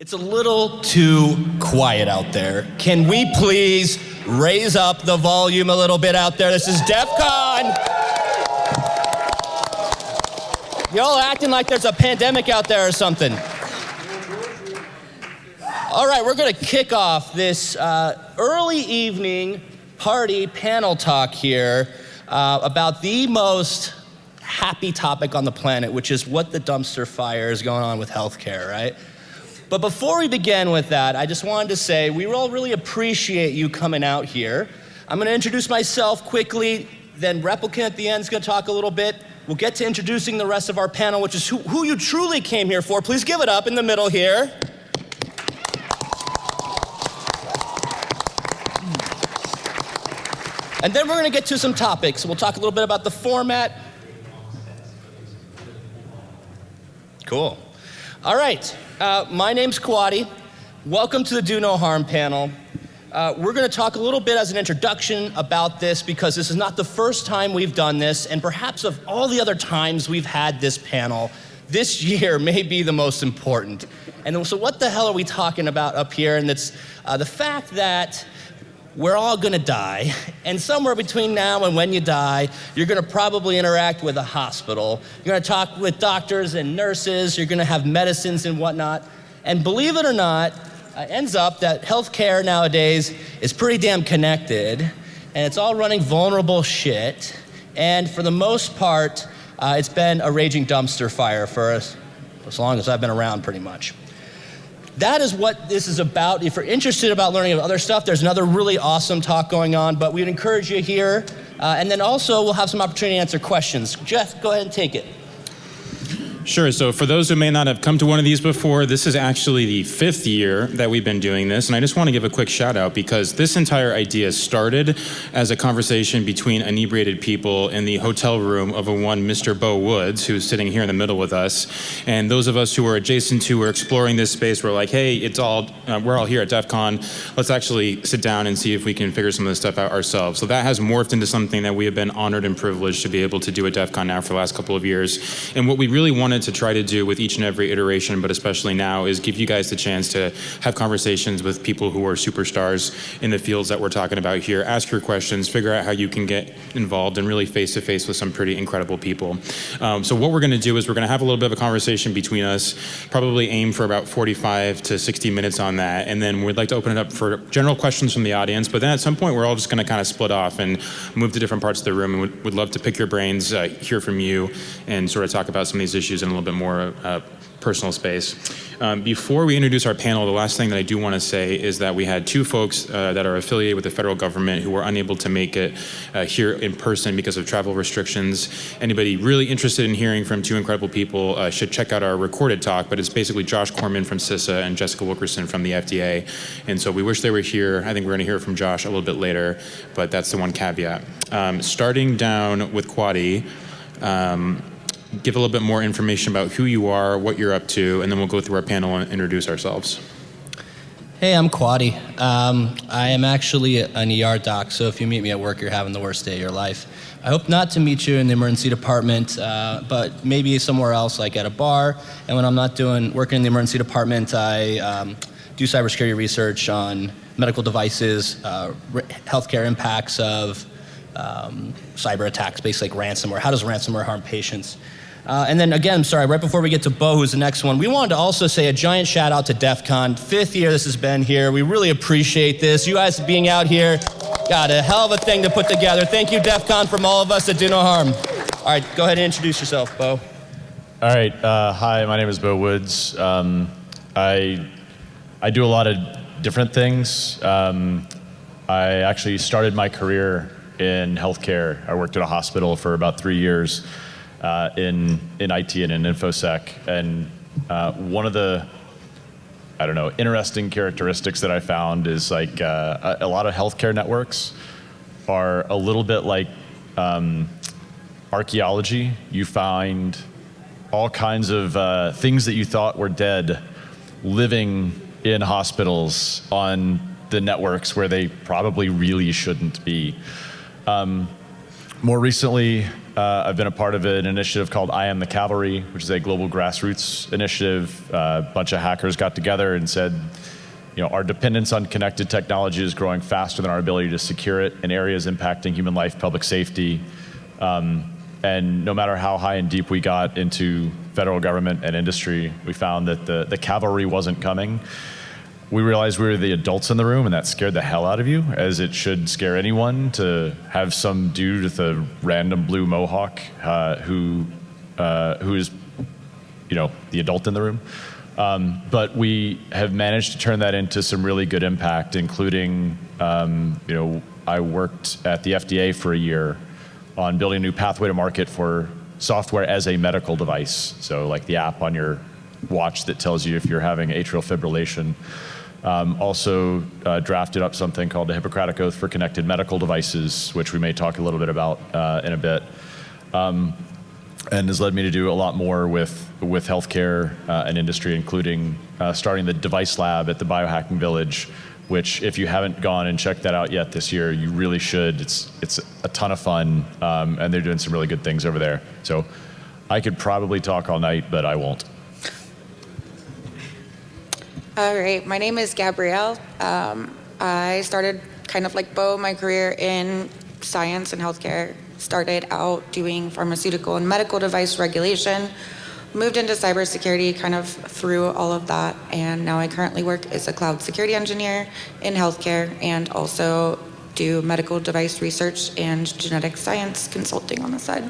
It's a little too quiet out there. Can we please raise up the volume a little bit out there? This is DEF CON. Y'all acting like there's a pandemic out there or something. All right, we're going to kick off this uh, early evening party panel talk here uh, about the most happy topic on the planet, which is what the dumpster fire is going on with healthcare, right? But before we begin with that, I just wanted to say we all really appreciate you coming out here. I'm going to introduce myself quickly, then Replicant at the end is going to talk a little bit. We'll get to introducing the rest of our panel, which is who, who you truly came here for. Please give it up in the middle here. And then we're going to get to some topics. We'll talk a little bit about the format. Cool. All right. Uh, my name's Quaddi. Welcome to the Do No Harm panel. Uh, we're going to talk a little bit as an introduction about this because this is not the first time we've done this, and perhaps of all the other times we've had this panel, this year may be the most important. And so, what the hell are we talking about up here? And it's uh, the fact that we're all gonna die, and somewhere between now and when you die, you're gonna probably interact with a hospital. You're gonna talk with doctors and nurses, you're gonna have medicines and whatnot. And believe it or not, uh, ends up that healthcare nowadays is pretty damn connected, and it's all running vulnerable shit. And for the most part, uh, it's been a raging dumpster fire for us as long as I've been around, pretty much that is what this is about. If you're interested about learning about other stuff, there's another really awesome talk going on, but we'd encourage you here. Uh, and then also, we'll have some opportunity to answer questions. Jeff, go ahead and take it. Sure. So for those who may not have come to one of these before, this is actually the fifth year that we've been doing this. And I just want to give a quick shout out because this entire idea started as a conversation between inebriated people in the hotel room of a one Mr. Beau Woods, who's sitting here in the middle with us. And those of us who were adjacent to, were exploring this space, were like, hey, it's all, uh, we're all here at DEF CON. Let's actually sit down and see if we can figure some of this stuff out ourselves. So that has morphed into something that we have been honored and privileged to be able to do at DEF CON now for the last couple of years. And what we really wanted wanted to try to do with each and every iteration, but especially now, is give you guys the chance to have conversations with people who are superstars in the fields that we're talking about here. Ask your questions, figure out how you can get involved, and really face to face with some pretty incredible people. Um, so what we're going to do is we're going to have a little bit of a conversation between us, probably aim for about 45 to 60 minutes on that, and then we'd like to open it up for general questions from the audience. But then at some point, we're all just going to kind of split off and move to different parts of the room, and would, would love to pick your brains, uh, hear from you, and sort of talk about some of these issues in a little bit more uh, personal space. Um, before we introduce our panel, the last thing that I do want to say is that we had two folks uh, that are affiliated with the federal government who were unable to make it uh, here in person because of travel restrictions. Anybody really interested in hearing from two incredible people uh, should check out our recorded talk, but it's basically Josh Corman from CISA and Jessica Wilkerson from the FDA. And so we wish they were here. I think we're going to hear from Josh a little bit later, but that's the one caveat. Um, starting down with Quaddi, um, give a little bit more information about who you are, what you're up to, and then we'll go through our panel and introduce ourselves. Hey, I'm Quaddi. Um, I am actually an ER doc, so if you meet me at work, you're having the worst day of your life. I hope not to meet you in the emergency department, uh, but maybe somewhere else, like at a bar. And when I'm not doing working in the emergency department, I um, do cybersecurity research on medical devices, uh, healthcare impacts of um, cyber attacks, basically like ransomware. How does ransomware harm patients? Uh, and then again, I'm sorry, right before we get to Beau, who's the next one, we wanted to also say a giant shout out to DEF CON. Fifth year this has been here. We really appreciate this. You guys being out here, got a hell of a thing to put together. Thank you, DEF CON, from all of us at Do No Harm. All right, go ahead and introduce yourself, Beau. All right, uh, hi, my name is Beau Woods. Um, I, I do a lot of different things. Um, I actually started my career in healthcare. I worked at a hospital for about three years uh, in, in IT and in InfoSec. And uh, one of the, I don't know, interesting characteristics that I found is like uh, a, a, lot of healthcare networks are a little bit like um, archaeology. You find all kinds of uh, things that you thought were dead living in hospitals on the networks where they probably really shouldn't be. Um, more recently, uh, I've been a part of an initiative called I Am the Cavalry, which is a global grassroots initiative. Uh, a bunch of hackers got together and said, you know, our dependence on connected technology is growing faster than our ability to secure it in areas impacting human life, public safety. Um, and no matter how high and deep we got into federal government and industry, we found that the, the cavalry wasn't coming we realized we were the adults in the room and that scared the hell out of you as it should scare anyone to have some dude with a random blue mohawk uh, who uh, who is you know the adult in the room. Um, but we have managed to turn that into some really good impact including um, you know I worked at the FDA for a year on building a new pathway to market for software as a medical device. So like the app on your watch that tells you if you're having atrial fibrillation um, also uh, drafted up something called the Hippocratic Oath for Connected Medical Devices, which we may talk a little bit about uh, in a bit. Um, and has led me to do a lot more with, with healthcare uh, and industry, including uh, starting the device lab at the Biohacking Village, which if you haven't gone and checked that out yet this year, you really should. It's, it's a ton of fun, um, and they're doing some really good things over there. So I could probably talk all night, but I won't. All right, my name is Gabrielle. Um, I started kind of like Beau, my career in science and healthcare. Started out doing pharmaceutical and medical device regulation, moved into cybersecurity kind of through all of that, and now I currently work as a cloud security engineer in healthcare and also do medical device research and genetic science consulting on the side.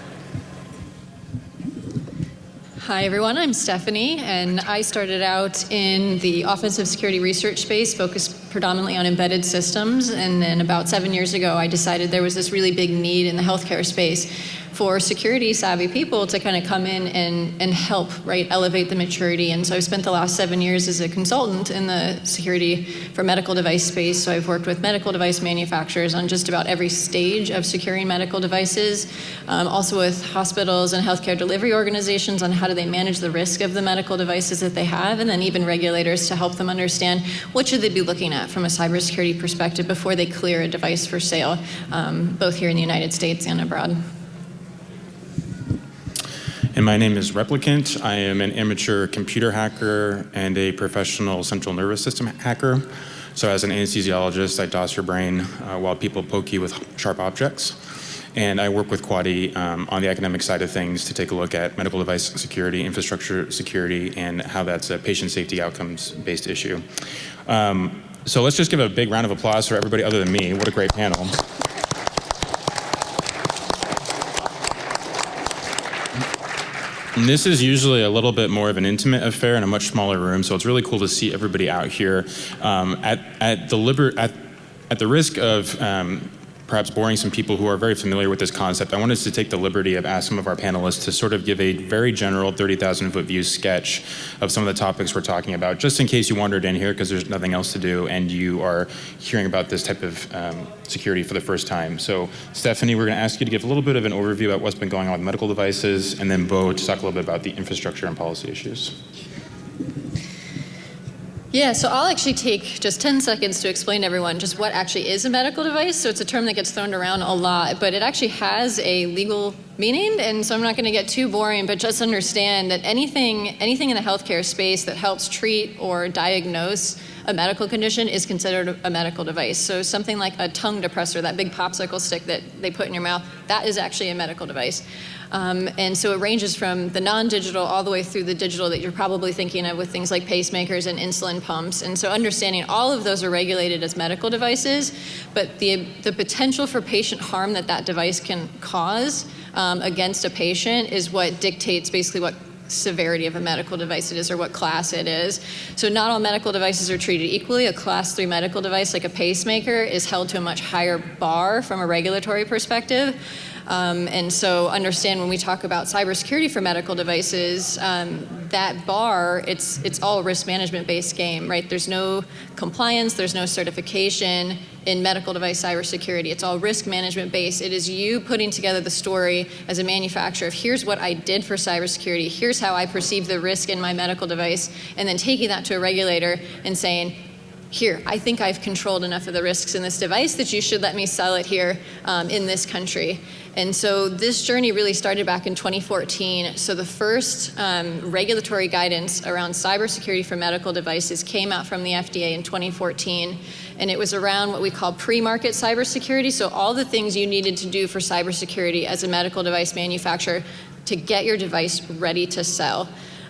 Hi, everyone. I'm Stephanie, and I started out in the offensive security research space, focused predominantly on embedded systems. And then about seven years ago, I decided there was this really big need in the healthcare space for security savvy people to kind of come in and, and help, right, elevate the maturity. And so I've spent the last seven years as a consultant in the security for medical device space. So I've worked with medical device manufacturers on just about every stage of securing medical devices, um, also with hospitals and healthcare delivery organizations on how do they manage the risk of the medical devices that they have, and then even regulators to help them understand what should they be looking at from a cybersecurity perspective before they clear a device for sale, um, both here in the United States and abroad. And my name is Replicant. I am an amateur computer hacker and a professional central nervous system hacker. So as an anesthesiologist, I DOS your brain uh, while people poke you with sharp objects. And I work with Quaddi um, on the academic side of things to take a look at medical device security, infrastructure security, and how that's a patient safety outcomes-based issue. Um, so let's just give a big round of applause for everybody other than me. What a great panel. And this is usually a little bit more of an intimate affair in a much smaller room, so it's really cool to see everybody out here. Um, at, at, the liber at, at the risk of um, perhaps boring some people who are very familiar with this concept, I wanted to take the liberty of asking some of our panelists to sort of give a very general 30,000 foot view sketch of some of the topics we're talking about, just in case you wandered in here because there's nothing else to do and you are hearing about this type of um, security for the first time. So Stephanie, we're going to ask you to give a little bit of an overview about what's been going on with medical devices, and then Beau to talk a little bit about the infrastructure and policy issues. Yeah, so I'll actually take just 10 seconds to explain to everyone just what actually is a medical device. So it's a term that gets thrown around a lot, but it actually has a legal meaning, and so I'm not going to get too boring, but just understand that anything, anything in the healthcare space that helps treat or diagnose a medical condition is considered a medical device. So something like a tongue depressor, that big popsicle stick that they put in your mouth, that is actually a medical device. Um, and so it ranges from the non-digital all the way through the digital that you're probably thinking of with things like pacemakers and insulin pumps. And so understanding all of those are regulated as medical devices, but the, the potential for patient harm that that device can cause um, against a patient is what dictates basically what severity of a medical device it is or what class it is. So not all medical devices are treated equally. A class three medical device like a pacemaker is held to a much higher bar from a regulatory perspective. Um, and so understand when we talk about cybersecurity for medical devices, um, that bar, it's, it's all risk management based game, right? There's no compliance, there's no certification in medical device cybersecurity. It's all risk management based. It is you putting together the story as a manufacturer of here's what I did for cybersecurity, here's how I perceive the risk in my medical device, and then taking that to a regulator and saying, here, I think I've controlled enough of the risks in this device that you should let me sell it here um, in this country. And so this journey really started back in 2014. So the first um, regulatory guidance around cybersecurity for medical devices came out from the FDA in 2014. And it was around what we call pre-market cybersecurity. So all the things you needed to do for cybersecurity as a medical device manufacturer to get your device ready to sell.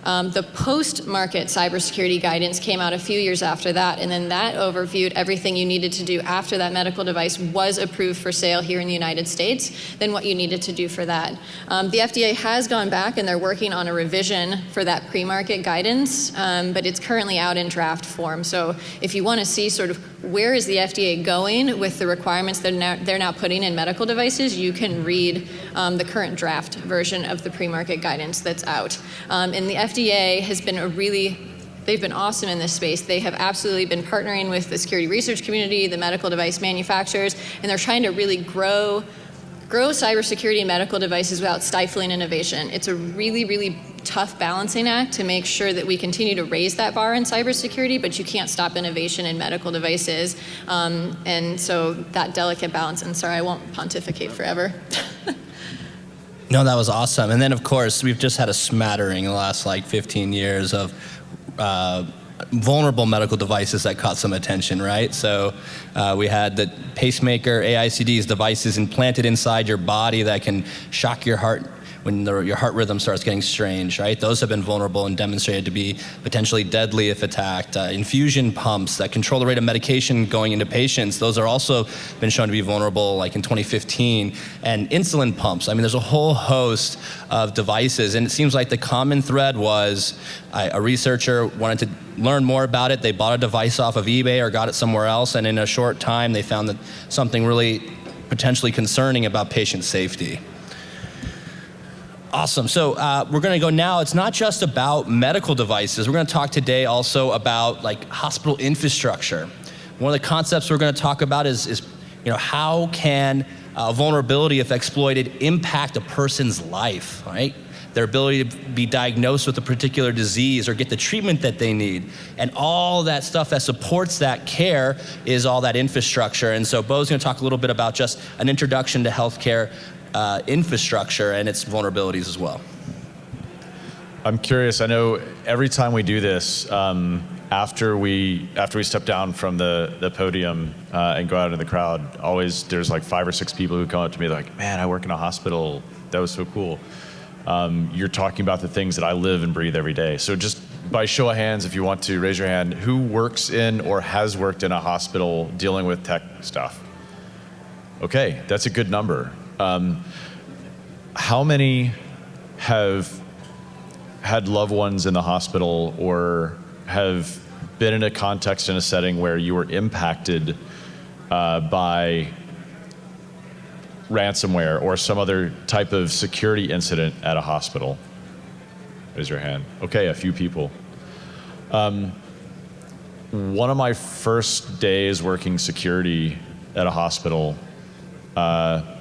Um, the post-market cybersecurity guidance came out a few years after that, and then that overviewed everything you needed to do after that medical device was approved for sale here in the United States, then what you needed to do for that. Um, the FDA has gone back and they're working on a revision for that pre-market guidance, um, but it's currently out in draft form. So if you want to see sort of where is the FDA going with the requirements that now, they're now putting in medical devices, you can read um, the current draft version of the pre-market guidance that's out. Um, and the FDA has been a really they've been awesome in this space. They have absolutely been partnering with the security research community, the medical device manufacturers, and they're trying to really grow grow cybersecurity and medical devices without stifling innovation. It's a really, really tough balancing act to make sure that we continue to raise that bar in cybersecurity, but you can't stop innovation in medical devices. Um, and so that delicate balance, and sorry, I won't pontificate forever. No, that was awesome. And then, of course, we've just had a smattering in the last like 15 years of uh, vulnerable medical devices that caught some attention, right? So uh, we had the pacemaker, AICDs, devices implanted inside your body that can shock your heart when the, your heart rhythm starts getting strange, right? Those have been vulnerable and demonstrated to be potentially deadly if attacked. Uh, infusion pumps that control the rate of medication going into patients, those are also been shown to be vulnerable, like in 2015. And insulin pumps, I mean, there's a whole host of devices, and it seems like the common thread was uh, a researcher wanted to learn more about it. They bought a device off of eBay or got it somewhere else, and in a short time, they found that something really potentially concerning about patient safety. Awesome. So uh, we're going to go now. It's not just about medical devices. We're going to talk today also about like hospital infrastructure. One of the concepts we're going to talk about is, is you know, how can uh, vulnerability, if exploited, impact a person's life, right? Their ability to be diagnosed with a particular disease or get the treatment that they need. And all that stuff that supports that care is all that infrastructure. And so Beau's going to talk a little bit about just an introduction to healthcare uh, infrastructure and its vulnerabilities as well. I'm curious. I know every time we do this, um, after we after we step down from the the podium uh, and go out into the crowd, always there's like five or six people who come up to me like, "Man, I work in a hospital. That was so cool." Um, you're talking about the things that I live and breathe every day. So just by show of hands, if you want to raise your hand, who works in or has worked in a hospital dealing with tech stuff? Okay, that's a good number. Um, how many have had loved ones in the hospital or have been in a context in a setting where you were impacted uh, by ransomware or some other type of security incident at a hospital? Raise your hand. Okay, a few people. Um, one of my first days working security at a hospital, uh,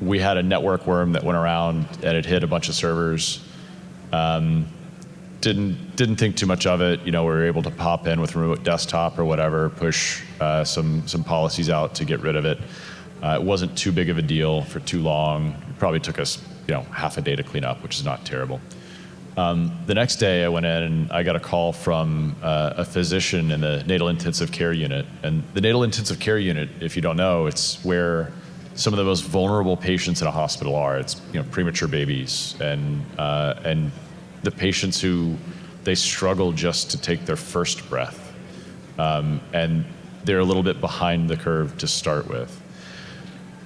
we had a network worm that went around and it hit a bunch of servers. Um, didn't didn't think too much of it. You know, we were able to pop in with remote desktop or whatever, push uh, some some policies out to get rid of it. Uh, it wasn't too big of a deal for too long. It probably took us you know half a day to clean up, which is not terrible. Um, the next day, I went in and I got a call from uh, a physician in the natal intensive care unit. And the natal intensive care unit, if you don't know, it's where some of the most vulnerable patients in a hospital are. It's you know premature babies and uh, and the patients who they struggle just to take their first breath, um, and they're a little bit behind the curve to start with.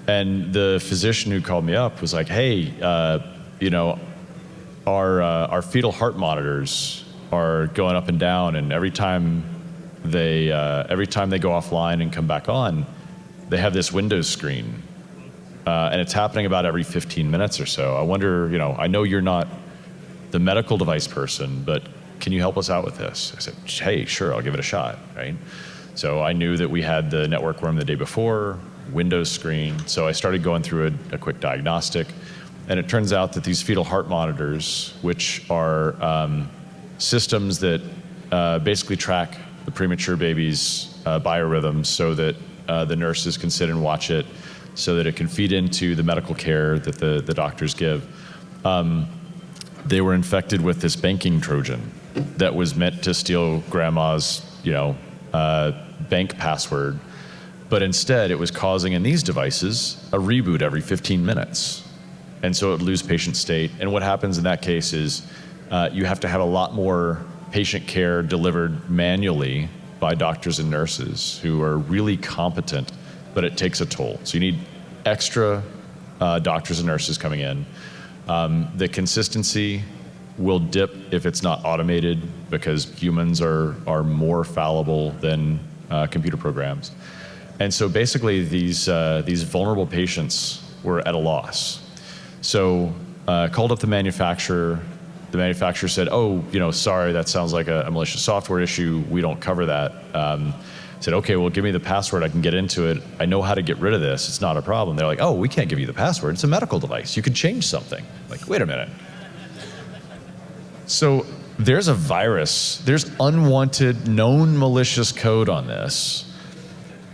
And the physician who called me up was like, "Hey, uh, you know, our uh, our fetal heart monitors are going up and down, and every time they uh, every time they go offline and come back on, they have this Windows screen uh, and it's happening about every 15 minutes or so. I wonder, you know, I know you're not the medical device person, but can you help us out with this? I said, hey, sure, I'll give it a shot, right? So I knew that we had the network worm the day before, Windows screen, so I started going through a, a quick diagnostic, and it turns out that these fetal heart monitors, which are um, systems that uh, basically track the premature baby's uh, biorhythms so that uh, the nurses can sit and watch it, so that it can feed into the medical care that the, the doctors give. Um, they were infected with this banking Trojan that was meant to steal grandma's, you know, uh, bank password. But instead, it was causing in these devices a reboot every 15 minutes. And so it would lose patient state. And what happens in that case is uh, you have to have a lot more patient care delivered manually by doctors and nurses who are really competent, but it takes a toll. So you need extra uh, doctors and nurses coming in. Um, the consistency will dip if it's not automated because humans are, are more fallible than uh, computer programs. And so basically these, uh, these vulnerable patients were at a loss. So uh, called up the manufacturer. The manufacturer said, oh, you know, sorry, that sounds like a, a malicious software issue. We don't cover that. Um, said, okay, well, give me the password. I can get into it. I know how to get rid of this. It's not a problem. They're like, oh, we can't give you the password. It's a medical device. You can change something. Like, wait a minute. So there's a virus, there's unwanted, known malicious code on this.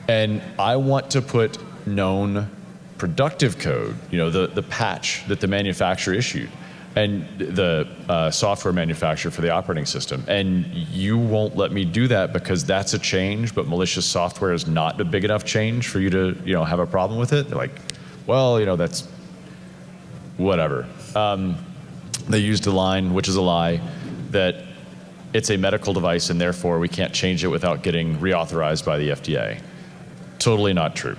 And I want to put known productive code, you know, the, the patch that the manufacturer issued and the uh, software manufacturer for the operating system. And you won't let me do that because that's a change, but malicious software is not a big enough change for you to, you know, have a problem with it. They're like, well, you know, that's whatever. Um, they used a line, which is a lie, that it's a medical device and therefore we can't change it without getting reauthorized by the FDA. Totally not true.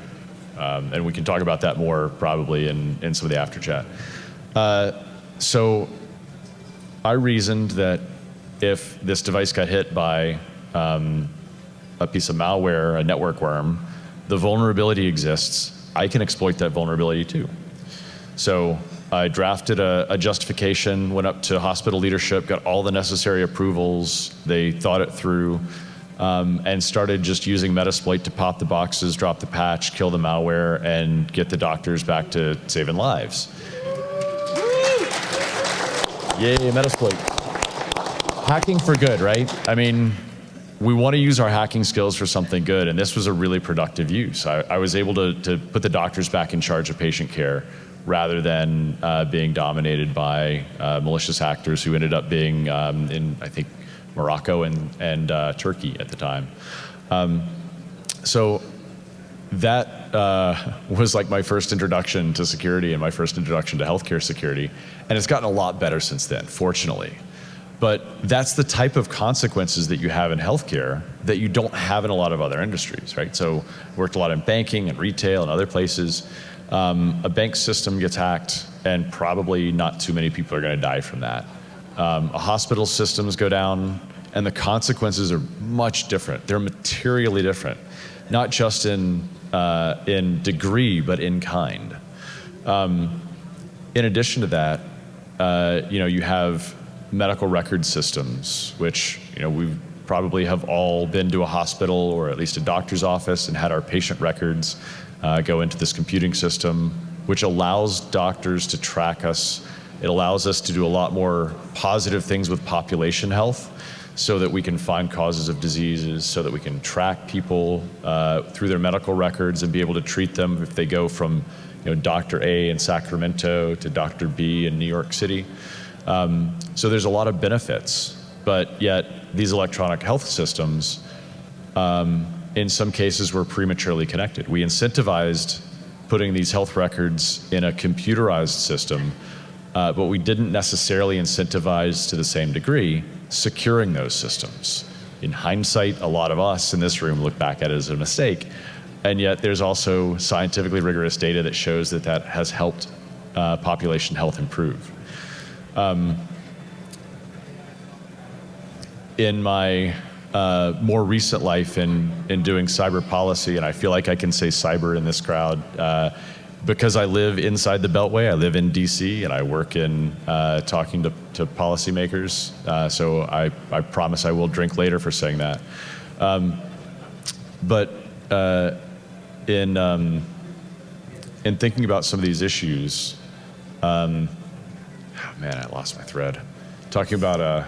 Um, and we can talk about that more probably in, in some of the after chat. Uh, so I reasoned that if this device got hit by um, a piece of malware, a network worm, the vulnerability exists. I can exploit that vulnerability too. So I drafted a, a, justification, went up to hospital leadership, got all the necessary approvals. They thought it through um, and started just using Metasploit to pop the boxes, drop the patch, kill the malware, and get the doctors back to saving lives. Yay, Metasploit. Hacking for good, right? I mean, we want to use our hacking skills for something good, and this was a really productive use. I, I was able to, to put the doctors back in charge of patient care rather than uh, being dominated by uh, malicious actors who ended up being um, in, I think, Morocco and, and uh, Turkey at the time. Um, so that uh, was like my first introduction to security and my first introduction to healthcare security. And it's gotten a lot better since then, fortunately. But that's the type of consequences that you have in healthcare that you don't have in a lot of other industries, right? So worked a lot in banking and retail and other places. Um, a bank system gets hacked, and probably not too many people are going to die from that. Um, a hospital systems go down, and the consequences are much different. They're materially different, not just in uh, in degree, but in kind. Um, in addition to that, uh, you know, you have medical record systems, which you know we probably have all been to a hospital or at least a doctor's office and had our patient records uh, go into this computing system, which allows doctors to track us. It allows us to do a lot more positive things with population health so that we can find causes of diseases, so that we can track people uh, through their medical records and be able to treat them if they go from know, Dr. A in Sacramento to Dr. B in New York City. Um, so there's a lot of benefits, but yet these electronic health systems um, in some cases were prematurely connected. We incentivized putting these health records in a computerized system, uh, but we didn't necessarily incentivize to the same degree securing those systems. In hindsight, a lot of us in this room look back at it as a mistake, and yet there's also scientifically rigorous data that shows that that has helped uh, population health improve. Um, in my uh, more recent life in, in doing cyber policy, and I feel like I can say cyber in this crowd, uh, because I live inside the Beltway, I live in DC, and I work in uh, talking to, to policymakers. Uh, so I, I promise I will drink later for saying that. Um, but uh, in, um, in thinking about some of these issues, um, oh man, I lost my thread. Talking about uh,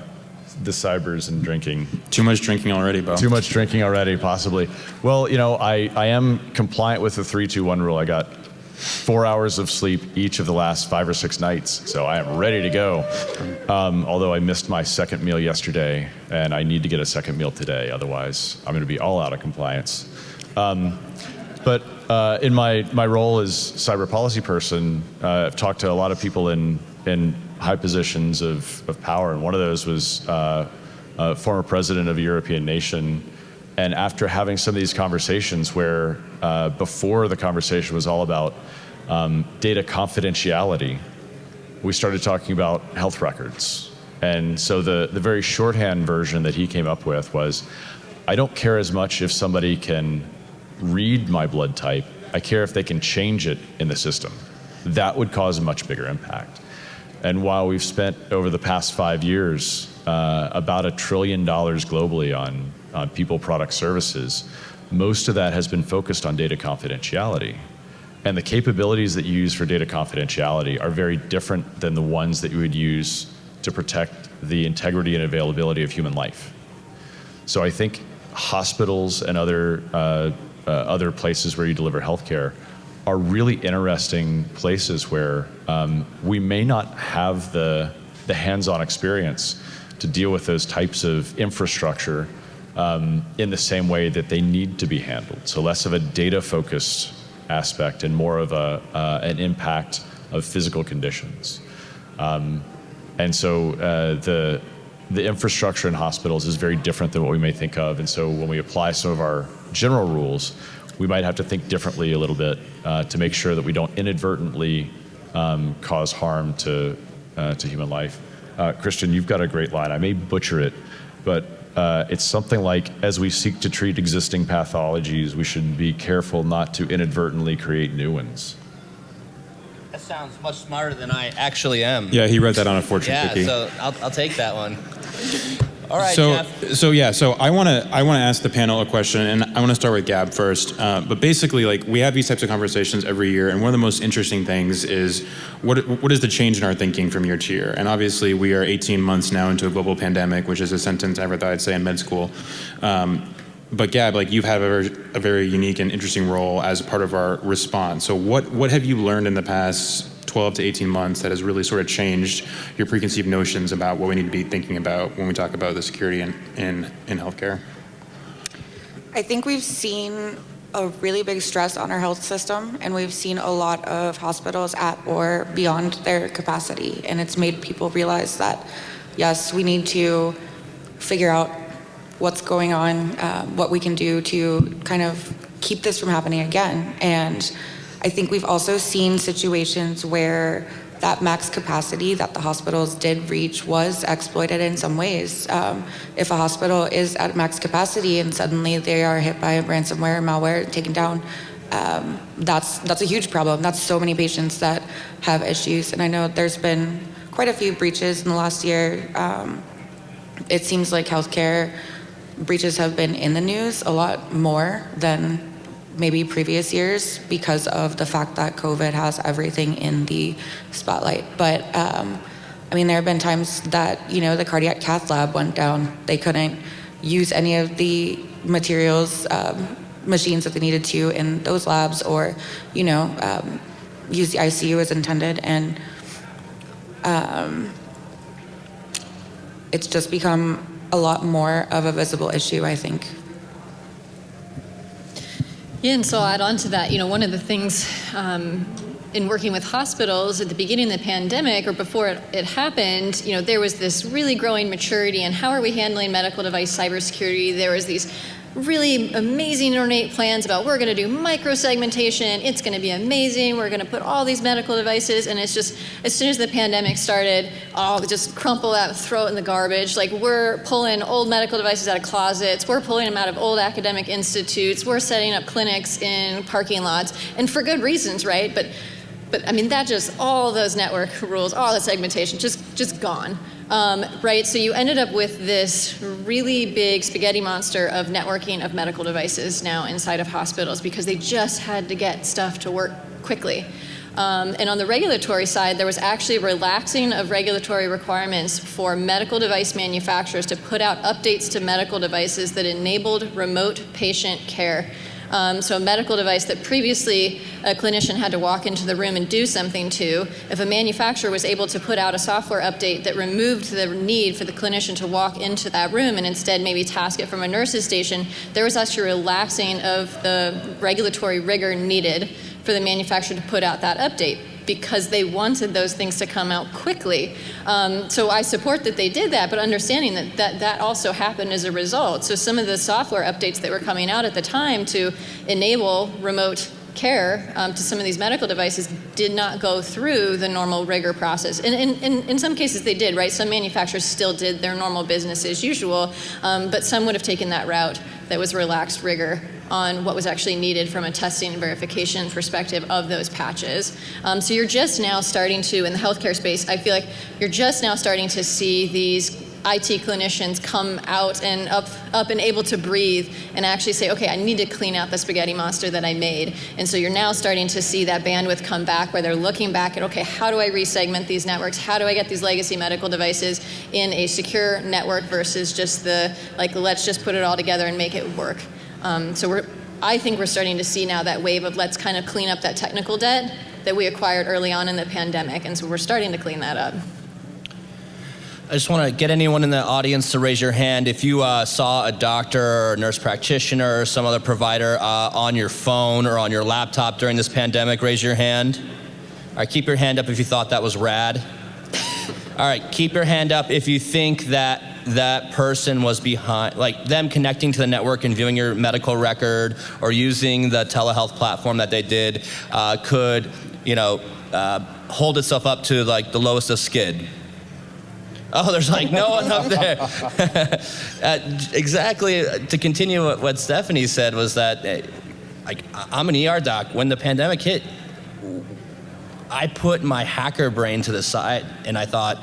the cybers and drinking. Too much drinking already, Beau. Too much drinking already, possibly. Well, you know, I, I am compliant with the 321 rule. I got four hours of sleep each of the last five or six nights, so I am ready to go. Um, although I missed my second meal yesterday, and I need to get a second meal today, otherwise, I'm going to be all out of compliance. Um, but uh, in my, my role as cyber policy person, uh, I've talked to a lot of people in, in high positions of, of power, and one of those was uh, a former president of a European nation. And after having some of these conversations where uh, before the conversation was all about um, data confidentiality, we started talking about health records. And so the, the very shorthand version that he came up with was, I don't care as much if somebody can read my blood type, I care if they can change it in the system. That would cause a much bigger impact. And while we've spent over the past five years uh, about a trillion dollars globally on, on people, product, services, most of that has been focused on data confidentiality. And the capabilities that you use for data confidentiality are very different than the ones that you would use to protect the integrity and availability of human life. So I think hospitals and other, uh, uh, other places where you deliver healthcare are really interesting places where um, we may not have the, the hands-on experience to deal with those types of infrastructure um, in the same way that they need to be handled. So less of a data-focused aspect and more of a, uh, an impact of physical conditions. Um, and so uh, the, the infrastructure in hospitals is very different than what we may think of. And so when we apply some of our general rules, we might have to think differently a little bit uh, to make sure that we don't inadvertently um, cause harm to, uh, to human life. Uh, Christian, you've got a great line. I may butcher it, but uh, it's something like, as we seek to treat existing pathologies, we should be careful not to inadvertently create new ones. Sounds much smarter than I actually am. Yeah, he read that on a fortune Yeah, cookie. so I'll, I'll take that one. All right, so, Jeff. so yeah, so I want to I want to ask the panel a question, and I want to start with Gab first. Uh, but basically, like we have these types of conversations every year, and one of the most interesting things is what what is the change in our thinking from year to year? And obviously, we are 18 months now into a global pandemic, which is a sentence I never thought I'd say in med school. Um, but Gab, like you've had a very, a very unique and interesting role as part of our response. So what what have you learned in the past 12 to 18 months that has really sort of changed your preconceived notions about what we need to be thinking about when we talk about the security in, in, in healthcare? I think we've seen a really big stress on our health system, and we've seen a lot of hospitals at or beyond their capacity. And it's made people realize that, yes, we need to figure out what's going on, uh, what we can do to kind of keep this from happening again. And I think we've also seen situations where that max capacity that the hospitals did reach was exploited in some ways. Um, if a hospital is at max capacity and suddenly they are hit by a ransomware, malware, taken down, um, that's that's a huge problem. That's so many patients that have issues, and I know there's been quite a few breaches in the last year. Um, it seems like healthcare breaches have been in the news a lot more than maybe previous years because of the fact that COVID has everything in the spotlight. But um, I mean, there have been times that, you know, the cardiac cath lab went down. They couldn't use any of the materials, um, machines that they needed to in those labs or, you know, um, use the ICU as intended. And um, it's just become a lot more of a visible issue, I think. Yeah, and so I'll add on to that, you know, one of the things um, in working with hospitals at the beginning of the pandemic or before it, it, happened, you know, there was this really growing maturity in how are we handling medical device cybersecurity. There was these really amazing ornate plans about we're going to do microsegmentation. It's going to be amazing. We're going to put all these medical devices, and it's just as soon as the pandemic started, oh, just crumple that, throw it in the garbage. Like we're pulling old medical devices out of closets. We're pulling them out of old academic institutes. We're setting up clinics in parking lots, and for good reasons, right? But but I mean that just all those network rules, all the segmentation, just just gone. Um, right, so you ended up with this really big spaghetti monster of networking of medical devices now inside of hospitals because they just had to get stuff to work quickly. Um, and on the regulatory side, there was actually relaxing of regulatory requirements for medical device manufacturers to put out updates to medical devices that enabled remote patient care. Um, so a medical device that previously a clinician had to walk into the room and do something to, if a manufacturer was able to put out a software update that removed the need for the clinician to walk into that room and instead maybe task it from a nurse's station, there was actually relaxing of the regulatory rigor needed for the manufacturer to put out that update because they wanted those things to come out quickly. Um, so I support that they did that, but understanding that, that that also happened as a result. So some of the software updates that were coming out at the time to enable remote care um, to some of these medical devices did not go through the normal rigor process. And in, in, in, some cases they did, right? Some manufacturers still did their normal business as usual, um, but some would have taken that route that was relaxed rigor on what was actually needed from a testing and verification perspective of those patches. Um, so you're just now starting to, in the healthcare space, I feel like you're just now starting to see these IT clinicians come out and up, up and able to breathe and actually say, okay, I need to clean out the spaghetti monster that I made. And so you're now starting to see that bandwidth come back where they're looking back at, okay, how do I resegment these networks? How do I get these legacy medical devices in a secure network versus just the, like, let's just put it all together and make it work. Um, so we're, I think we're starting to see now that wave of let's kind of clean up that technical debt that we acquired early on in the pandemic. And so we're starting to clean that up. I just want to get anyone in the audience to raise your hand if you uh, saw a doctor or nurse practitioner or some other provider uh, on your phone or on your laptop during this pandemic. Raise your hand. All right, keep your hand up if you thought that was rad. All right, keep your hand up if you think that that person was behind, like them connecting to the network and viewing your medical record or using the telehealth platform that they did uh, could, you know, uh, hold itself up to like the lowest of skid. Oh, there's like no one up there. uh, exactly. Uh, to continue what, what, Stephanie said was that, uh, like, I'm an ER doc. When the pandemic hit, I put my hacker brain to the side, and I thought,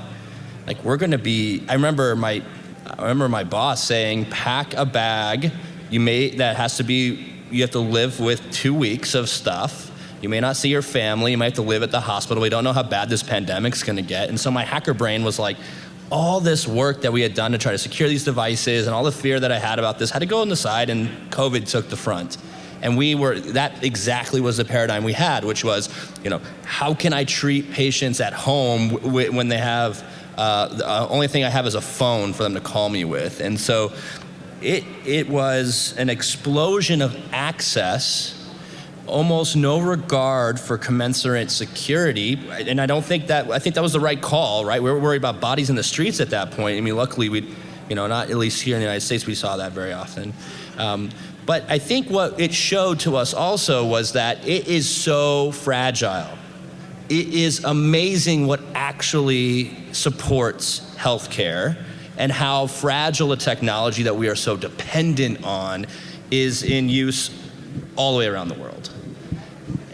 like, we're going to be. I remember my, I remember my boss saying, pack a bag. You may that has to be. You have to live with two weeks of stuff. You may not see your family. You might have to live at the hospital. We don't know how bad this pandemic's going to get. And so my hacker brain was like, all this work that we had done to try to secure these devices and all the fear that I had about this had to go on the side, and COVID took the front. And we were, that exactly was the paradigm we had, which was, you know, how can I treat patients at home when they have, uh, the uh, only thing I have is a phone for them to call me with. And so it, it was an explosion of access almost no regard for commensurate security. And I don't think that, I think that was the right call, right? We were worried about bodies in the streets at that point. I mean, luckily we, you know, not at least here in the United States, we saw that very often. Um, but I think what it showed to us also was that it is so fragile. It is amazing what actually supports healthcare and how fragile a technology that we are so dependent on is in use all the way around the world.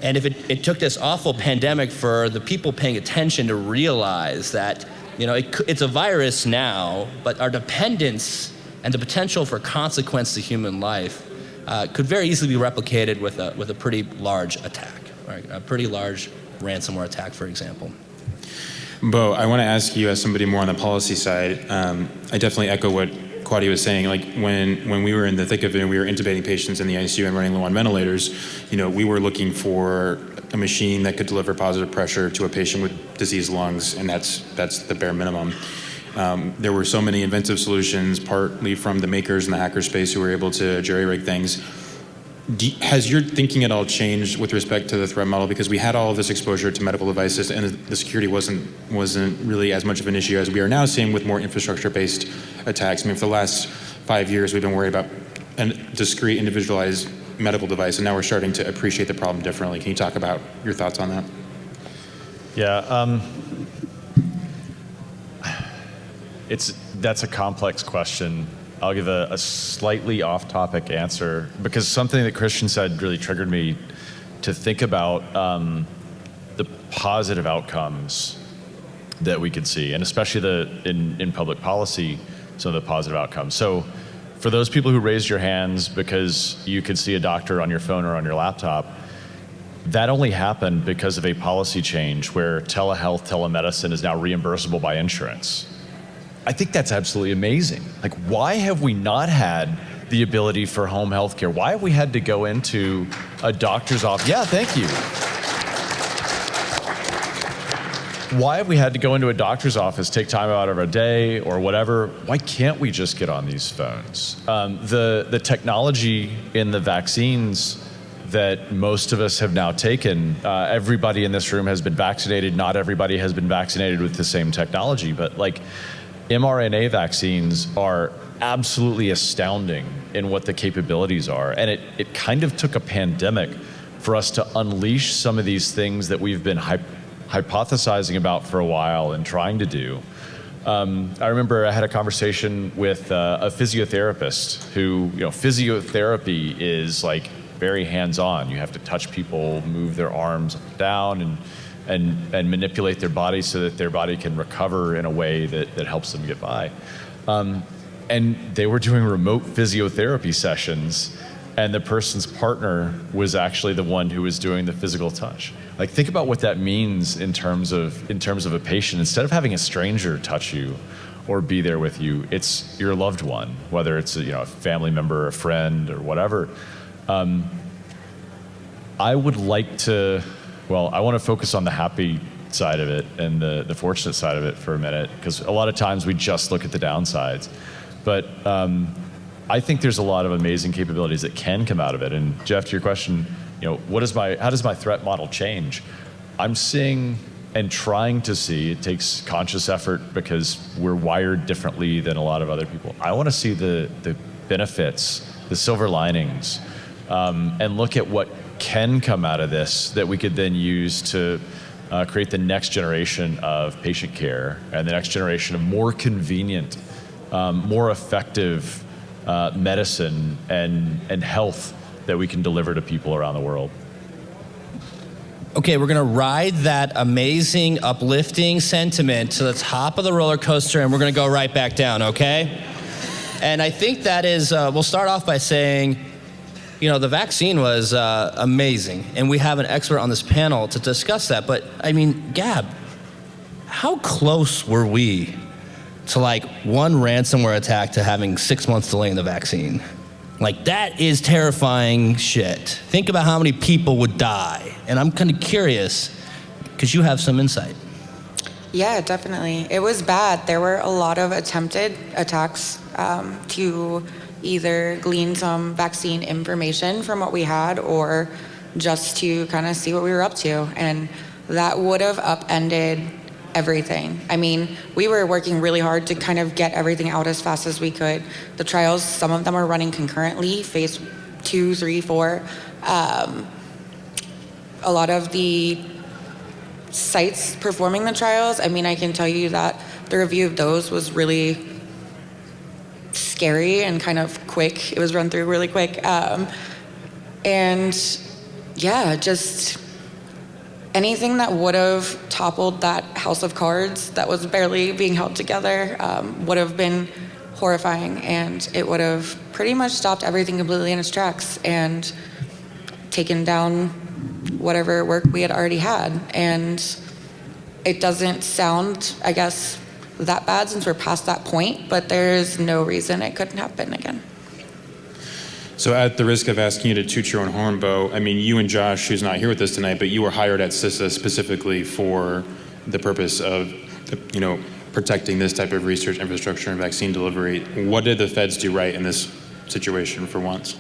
And if it, it took this awful pandemic for the people paying attention to realize that, you know, it, it's a virus now, but our dependence and the potential for consequence to human life uh, could very easily be replicated with a, with a pretty large attack, right? A pretty large ransomware attack, for example. Beau, I want to ask you, as somebody more on the policy side, um, I definitely echo what Quaddi was saying, like when, when we were in the thick of it and we were intubating patients in the ICU and running low on ventilators, you know, we were looking for a machine that could deliver positive pressure to a patient with diseased lungs, and that's, that's the bare minimum. Um, there were so many inventive solutions, partly from the makers in the hacker space who were able to jerry rig things do, has your thinking at all changed with respect to the threat model? Because we had all of this exposure to medical devices, and the security wasn't wasn't really as much of an issue as we are now seeing with more infrastructure-based attacks. I mean, for the last five years, we've been worried about a discrete, individualized medical device, and now we're starting to appreciate the problem differently. Can you talk about your thoughts on that? Yeah, um, it's that's a complex question I'll give a, a slightly off-topic answer because something that Christian said really triggered me to think about um, the positive outcomes that we could see, and especially the in, in public policy, some of the positive outcomes. So for those people who raised your hands because you could see a doctor on your phone or on your laptop, that only happened because of a policy change where telehealth, telemedicine is now reimbursable by insurance. I think that's absolutely amazing. Like, why have we not had the ability for home health care? Why have we had to go into a doctor's office? Yeah, thank you. Why have we had to go into a doctor's office, take time out of our day or whatever? Why can't we just get on these phones? Um, the, the technology in the vaccines that most of us have now taken, uh, everybody in this room has been vaccinated. Not everybody has been vaccinated with the same technology, but like mRNA vaccines are absolutely astounding in what the capabilities are. And it, it kind of took a pandemic for us to unleash some of these things that we've been hyp- hypothesizing about for a while and trying to do. Um, I remember I had a conversation with uh, a physiotherapist who, you know, physiotherapy is like very hands-on. You have to touch people, move their arms down, and and and manipulate their body so that their body can recover in a way that that helps them get by. Um, and they were doing remote physiotherapy sessions and the person's partner was actually the one who was doing the physical touch. Like think about what that means in terms of in terms of a patient. Instead of having a stranger touch you or be there with you it's your loved one whether it's a, you know a family member a friend or whatever. Um, i would like to well i want to focus on the happy side of it and the, the fortunate side of it for a minute because a lot of times we just look at the downsides but um, I think there's a lot of amazing capabilities that can come out of it. And Jeff, to your question, you know, what is my, how does my threat model change? I'm seeing and trying to see, it takes conscious effort because we're wired differently than a lot of other people. I want to see the, the benefits, the silver linings, um, and look at what can come out of this that we could then use to uh, create the next generation of patient care and the next generation of more convenient um, more effective uh, medicine and, and health that we can deliver to people around the world. Okay, we're gonna ride that amazing, uplifting sentiment to the top of the roller coaster and we're gonna go right back down, okay? And I think that is, uh, we'll start off by saying, you know, the vaccine was uh, amazing, and we have an expert on this panel to discuss that. But I mean, Gab, how close were we to like one ransomware attack to having six months delay in the vaccine. Like that is terrifying shit. Think about how many people would die. And I'm kind of curious because you have some insight. Yeah, definitely. It was bad. There were a lot of attempted attacks um, to either glean some vaccine information from what we had or just to kind of see what we were up to. And that would have upended everything. I mean, we were working really hard to kind of get everything out as fast as we could. The trials, some of them are running concurrently, phase two, three, four. Um, a lot of the sites performing the trials, I mean, I can tell you that the review of those was really scary and kind of quick. It was run through really quick. Um, and yeah, just anything that would have toppled that house of cards that was barely being held together um, would have been horrifying and it would have pretty much stopped everything completely in its tracks and taken down whatever work we had already had and it doesn't sound i guess that bad since we're past that point but there's no reason it couldn't happen again So at the risk of asking you to toot your own horn, Beau, I mean, you and Josh, who's not here with us tonight, but you were hired at CISA specifically for the purpose of, you know, protecting this type of research infrastructure and vaccine delivery. What did the feds do right in this situation for once?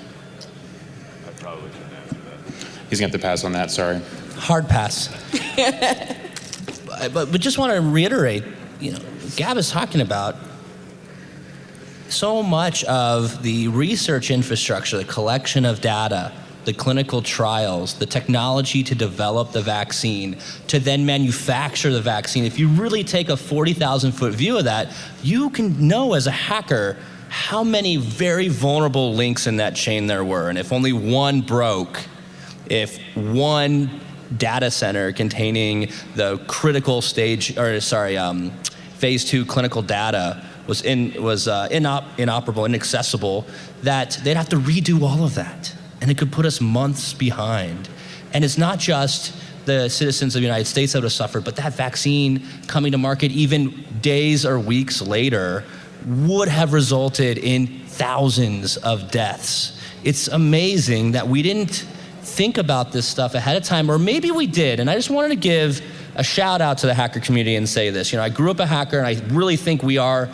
I probably couldn't answer that. He's going to have to pass on that, sorry. Hard pass. but, but just want to reiterate, you know, Gab is talking about so much of the research infrastructure, the collection of data, the clinical trials, the technology to develop the vaccine, to then manufacture the vaccine. If you really take a 40,000 foot view of that, you can know as a hacker how many very vulnerable links in that chain there were. And if only one broke, if one data center containing the critical stage, or sorry, um, phase two clinical data was in was uh, inop, inoperable, inaccessible, that they'd have to redo all of that, and it could put us months behind. And it's not just the citizens of the United States that would have suffered, but that vaccine coming to market even days or weeks later would have resulted in thousands of deaths. It's amazing that we didn't think about this stuff ahead of time, or maybe we did. And I just wanted to give a shout out to the hacker community and say this. You know, I grew up a hacker, and I really think we are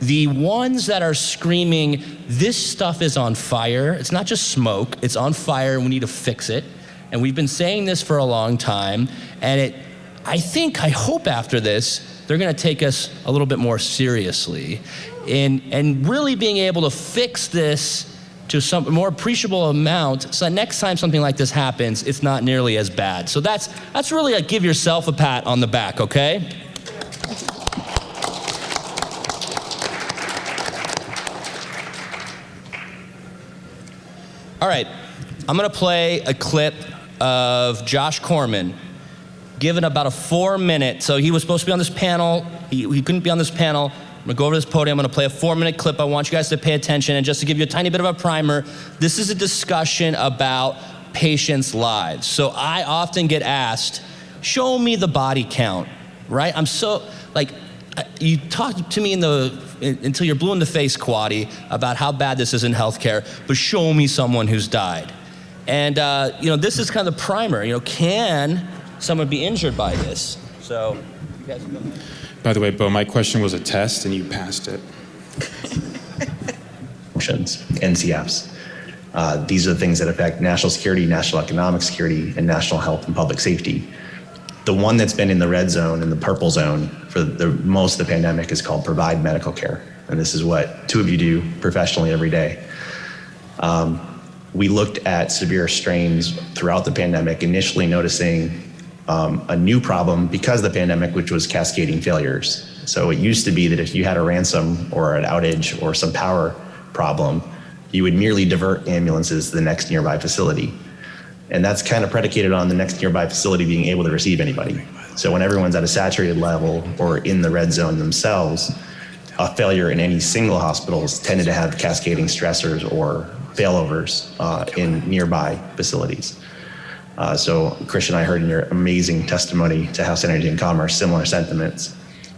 the ones that are screaming, this stuff is on fire. It's not just smoke, it's on fire, and we need to fix it. And we've been saying this for a long time, and it, I think, I hope after this, they're gonna take us a little bit more seriously in, and really being able to fix this to some more appreciable amount so that next time something like this happens, it's not nearly as bad. So that's, that's really a give yourself a pat on the back, okay? All right, I'm gonna play a clip of Josh Corman given about a four minute, so he was supposed to be on this panel, he, he couldn't be on this panel. I'm gonna go over this podium, I'm gonna play a four minute clip. I want you guys to pay attention, and just to give you a tiny bit of a primer, this is a discussion about patients' lives. So I often get asked, show me the body count, right? I'm so, like, you talk to me in the, until you're blue in the face, Quaddi, about how bad this is in healthcare, but show me someone who's died. And, uh, you know, this is kind of the primer. You know, can someone be injured by this? So, you guys. By the way, Beau, my question was a test and you passed it. NCFs. Uh, these are the things that affect national security, national economic security, and national health and public safety. The one that's been in the red zone and the purple zone for the most of the pandemic is called provide medical care. And this is what two of you do professionally every day. Um, we looked at severe strains throughout the pandemic, initially noticing um, a new problem because of the pandemic, which was cascading failures. So it used to be that if you had a ransom or an outage or some power problem, you would merely divert ambulances to the next nearby facility. And that's kind of predicated on the next nearby facility being able to receive anybody. So when everyone's at a saturated level or in the red zone themselves, a failure in any single hospitals tended to have cascading stressors or failovers uh, in nearby facilities. Uh, so Christian, I heard in your amazing testimony to House Energy and Commerce similar sentiments.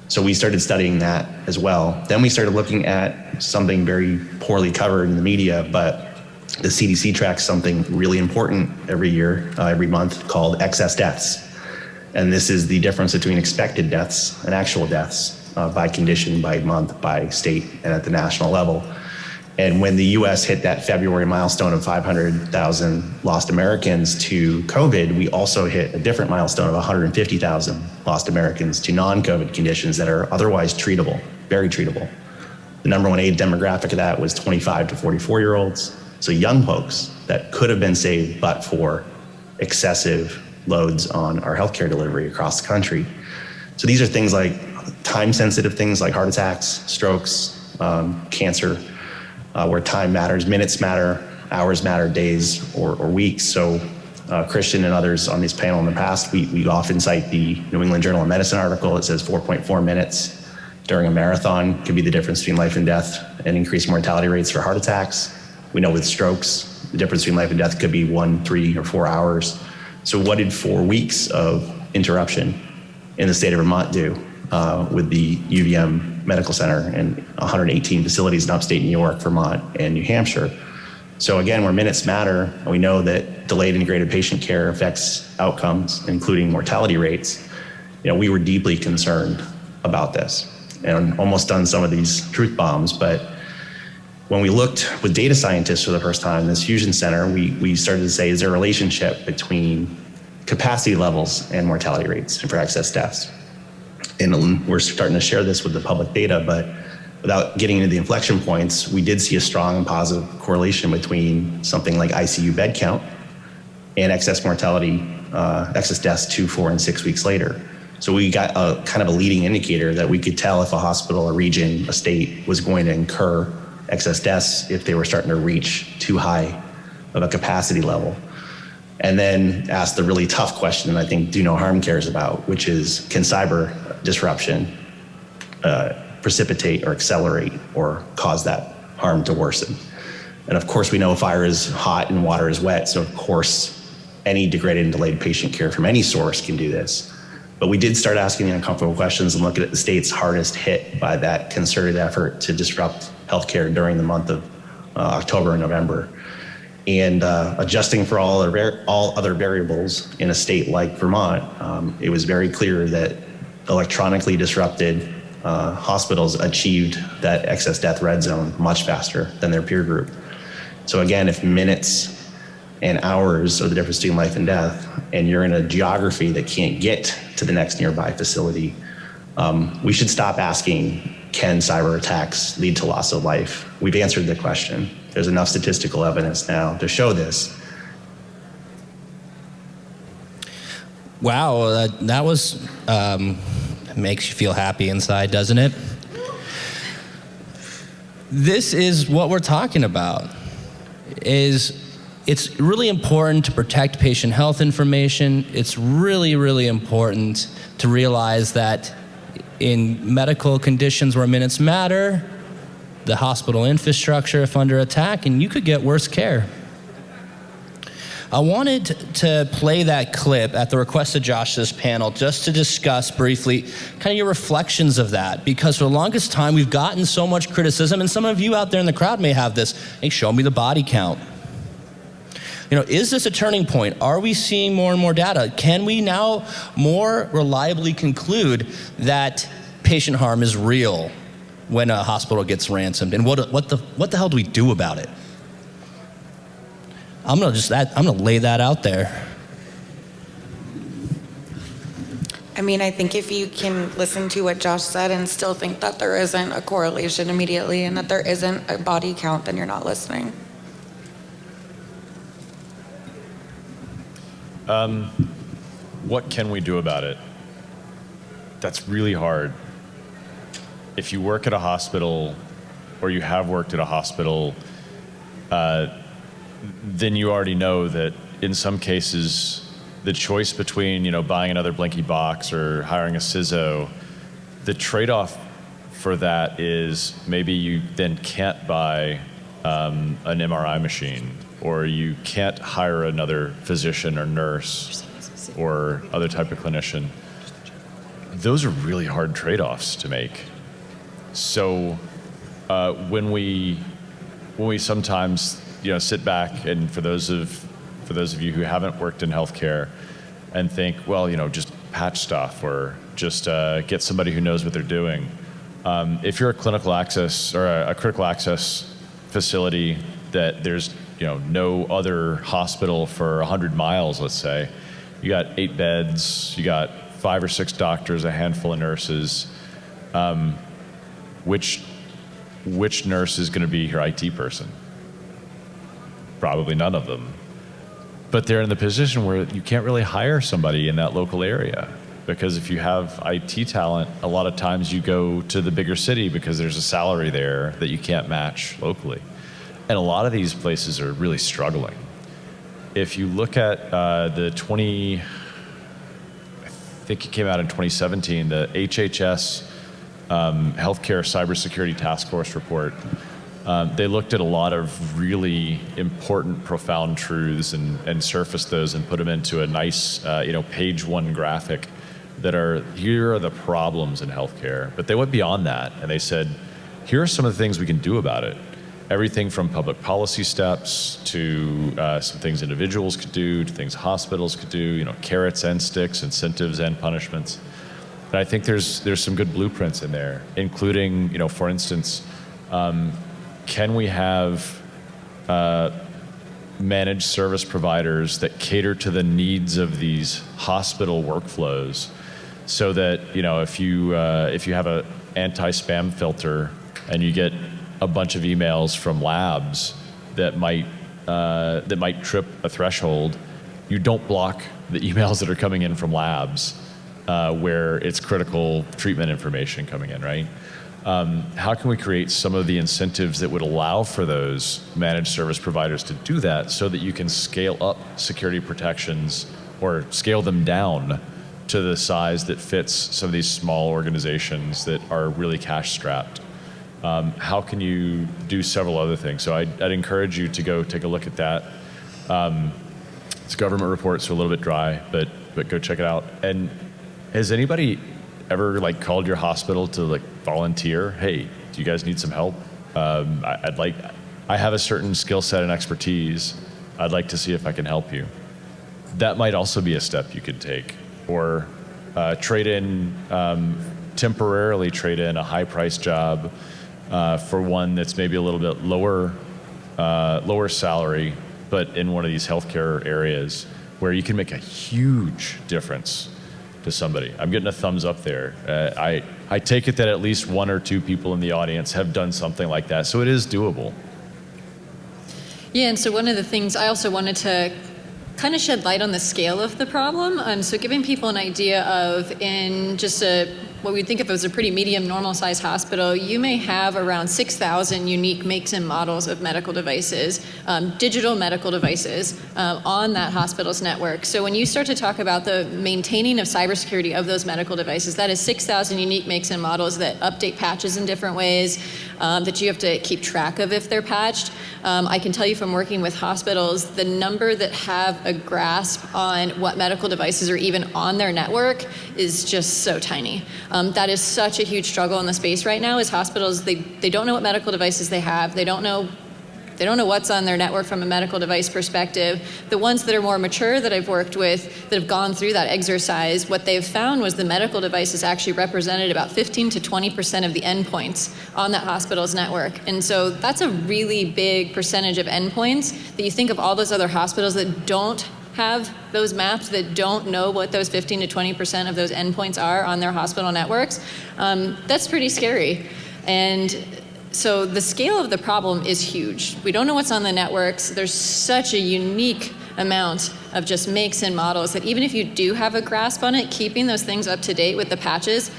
So we started studying that as well. Then we started looking at something very poorly covered in the media, but the CDC tracks something really important every year, uh, every month called excess deaths. And this is the difference between expected deaths and actual deaths uh, by condition, by month, by state, and at the national level. And when the US hit that February milestone of 500,000 lost Americans to COVID, we also hit a different milestone of 150,000 lost Americans to non COVID conditions that are otherwise treatable, very treatable. The number one age demographic of that was 25 to 44 year olds. So young folks that could have been saved but for excessive loads on our healthcare delivery across the country. So these are things like time sensitive things like heart attacks, strokes, um, cancer uh, where time matters, minutes matter, hours matter, days or, or weeks. So uh, Christian and others on this panel in the past, we, we often cite the New England Journal of Medicine article. It says 4.4 minutes during a marathon could be the difference between life and death and increased mortality rates for heart attacks. We know with strokes, the difference between life and death could be one, three, or four hours. So what did four weeks of interruption in the state of Vermont do uh, with the UVM Medical Center and 118 facilities in upstate New York, Vermont, and New Hampshire? So again, where minutes matter, we know that delayed integrated patient care affects outcomes, including mortality rates. You know, we were deeply concerned about this and almost done some of these truth bombs, but when we looked with data scientists for the first time in this fusion center, we, we started to say, is there a relationship between capacity levels and mortality rates for excess deaths? And we're starting to share this with the public data, but without getting into the inflection points, we did see a strong and positive correlation between something like ICU bed count and excess mortality, uh, excess deaths two, four, and six weeks later. So we got a kind of a leading indicator that we could tell if a hospital, a region, a state was going to incur excess deaths if they were starting to reach too high of a capacity level. And then ask the really tough question that I think Do No Harm cares about, which is can cyber disruption uh, precipitate or accelerate or cause that harm to worsen? And of course, we know fire is hot and water is wet, so of course, any degraded and delayed patient care from any source can do this. But we did start asking the uncomfortable questions and looking at the states hardest hit by that concerted effort to disrupt healthcare during the month of uh, October and November. And uh, adjusting for all all other variables in a state like Vermont, um, it was very clear that electronically disrupted uh, hospitals achieved that excess death red zone much faster than their peer group. So again, if minutes and hours are the difference between life and death, and you're in a geography that can't get to the next nearby facility, um, we should stop asking, can cyber attacks lead to loss of life? We've answered the question. There's enough statistical evidence now to show this. Wow, that, that was um, makes you feel happy inside, doesn't it? This is what we're talking about. Is it's really important to protect patient health information. It's really, really important to realize that in medical conditions where minutes matter, the hospital infrastructure if under attack, and you could get worse care. I wanted to play that clip at the request of Josh this panel just to discuss briefly kind of your reflections of that because for the longest time we've gotten so much criticism and some of you out there in the crowd may have this, hey show me the body count. You know, is this a turning point? Are we seeing more and more data? Can we now more reliably conclude that patient harm is real when a hospital gets ransomed? And what, what, the, what the hell do we do about it? I'm gonna just that, I'm gonna lay that out there. I mean, I think if you can listen to what Josh said and still think that there isn't a correlation immediately and that there isn't a body count, then you're not listening. Um, what can we do about it? That's really hard. If you work at a hospital or you have worked at a hospital, uh, then you already know that in some cases, the choice between you know buying another blinky box or hiring a CISO, the trade-off for that is maybe you then can't buy um, an MRI machine or you can't hire another physician or nurse or other type of clinician. Those are really hard trade-offs to make. So uh, when we when we sometimes you know sit back and for those of for those of you who haven't worked in healthcare and think well you know just patch stuff or just uh, get somebody who knows what they're doing. Um, if you're a clinical access or a, a critical access facility that there's you know, no other hospital for 100 miles, let's say. You got eight beds, you got five or six doctors, a handful of nurses. Um, which, which nurse is going to be your IT person? Probably none of them. But they're in the position where you can't really hire somebody in that local area. Because if you have IT talent, a lot of times you go to the bigger city because there's a salary there that you can't match locally. And a lot of these places are really struggling. If you look at uh, the 20, I think it came out in 2017, the HHS um, Healthcare Cybersecurity Task Force report, um, they looked at a lot of really important, profound truths and, and surfaced those and put them into a nice, uh, you know, page one graphic that are, here are the problems in healthcare. But they went beyond that and they said, here are some of the things we can do about it everything from public policy steps to uh, some things individuals could do, to things hospitals could do, you know, carrots and sticks, incentives and punishments. And I think there's, there's some good blueprints in there, including, you know, for instance, um, can we have uh, managed service providers that cater to the needs of these hospital workflows so that, you know, if you, uh, if you have a anti-spam filter and you get a bunch of emails from labs that might uh, that might trip a threshold, you don't block the emails that are coming in from labs uh, where it's critical treatment information coming in, right? Um, how can we create some of the incentives that would allow for those managed service providers to do that so that you can scale up security protections or scale them down to the size that fits some of these small organizations that are really cash strapped? um, how can you do several other things? So I'd, I'd, encourage you to go take a look at that. Um, it's government reports, so a little bit dry, but but go check it out. And has anybody ever like called your hospital to like volunteer? Hey, do you guys need some help? Um, I, I'd like, I have a certain skill set and expertise. I'd like to see if I can help you. That might also be a step you could take, or uh, trade in um, temporarily trade in a high price job uh, for one that's maybe a little bit lower uh, lower salary, but in one of these healthcare areas where you can make a huge difference to somebody. I'm getting a thumbs up there. Uh, I, I take it that at least one or two people in the audience have done something like that, so it is doable. Yeah, and so one of the things I also wanted to kind of shed light on the scale of the problem. Um, so giving people an idea of in just a what we'd think of as a pretty medium normal sized hospital, you may have around 6,000 unique makes and models of medical devices, um, digital medical devices um, on that hospital's network. So when you start to talk about the maintaining of cybersecurity of those medical devices, that is 6,000 unique makes and models that update patches in different ways, um, that you have to keep track of if they're patched. Um, I can tell you from working with hospitals, the number that have a grasp on what medical devices are even on their network is just so tiny. Um, that is such a huge struggle in the space right now is hospitals, they, they don't know what medical devices they have. They don't know they don't know what's on their network from a medical device perspective. The ones that are more mature that I've worked with that have gone through that exercise, what they've found was the medical devices actually represented about 15 to 20% of the endpoints on that hospital's network. And so that's a really big percentage of endpoints that you think of all those other hospitals that don't have those maps that don't know what those 15 to 20 percent of those endpoints are on their hospital networks, um, that's pretty scary. And so the scale of the problem is huge. We don't know what's on the networks. There's such a unique amount of just makes and models that even if you do have a grasp on it, keeping those things up to date with the patches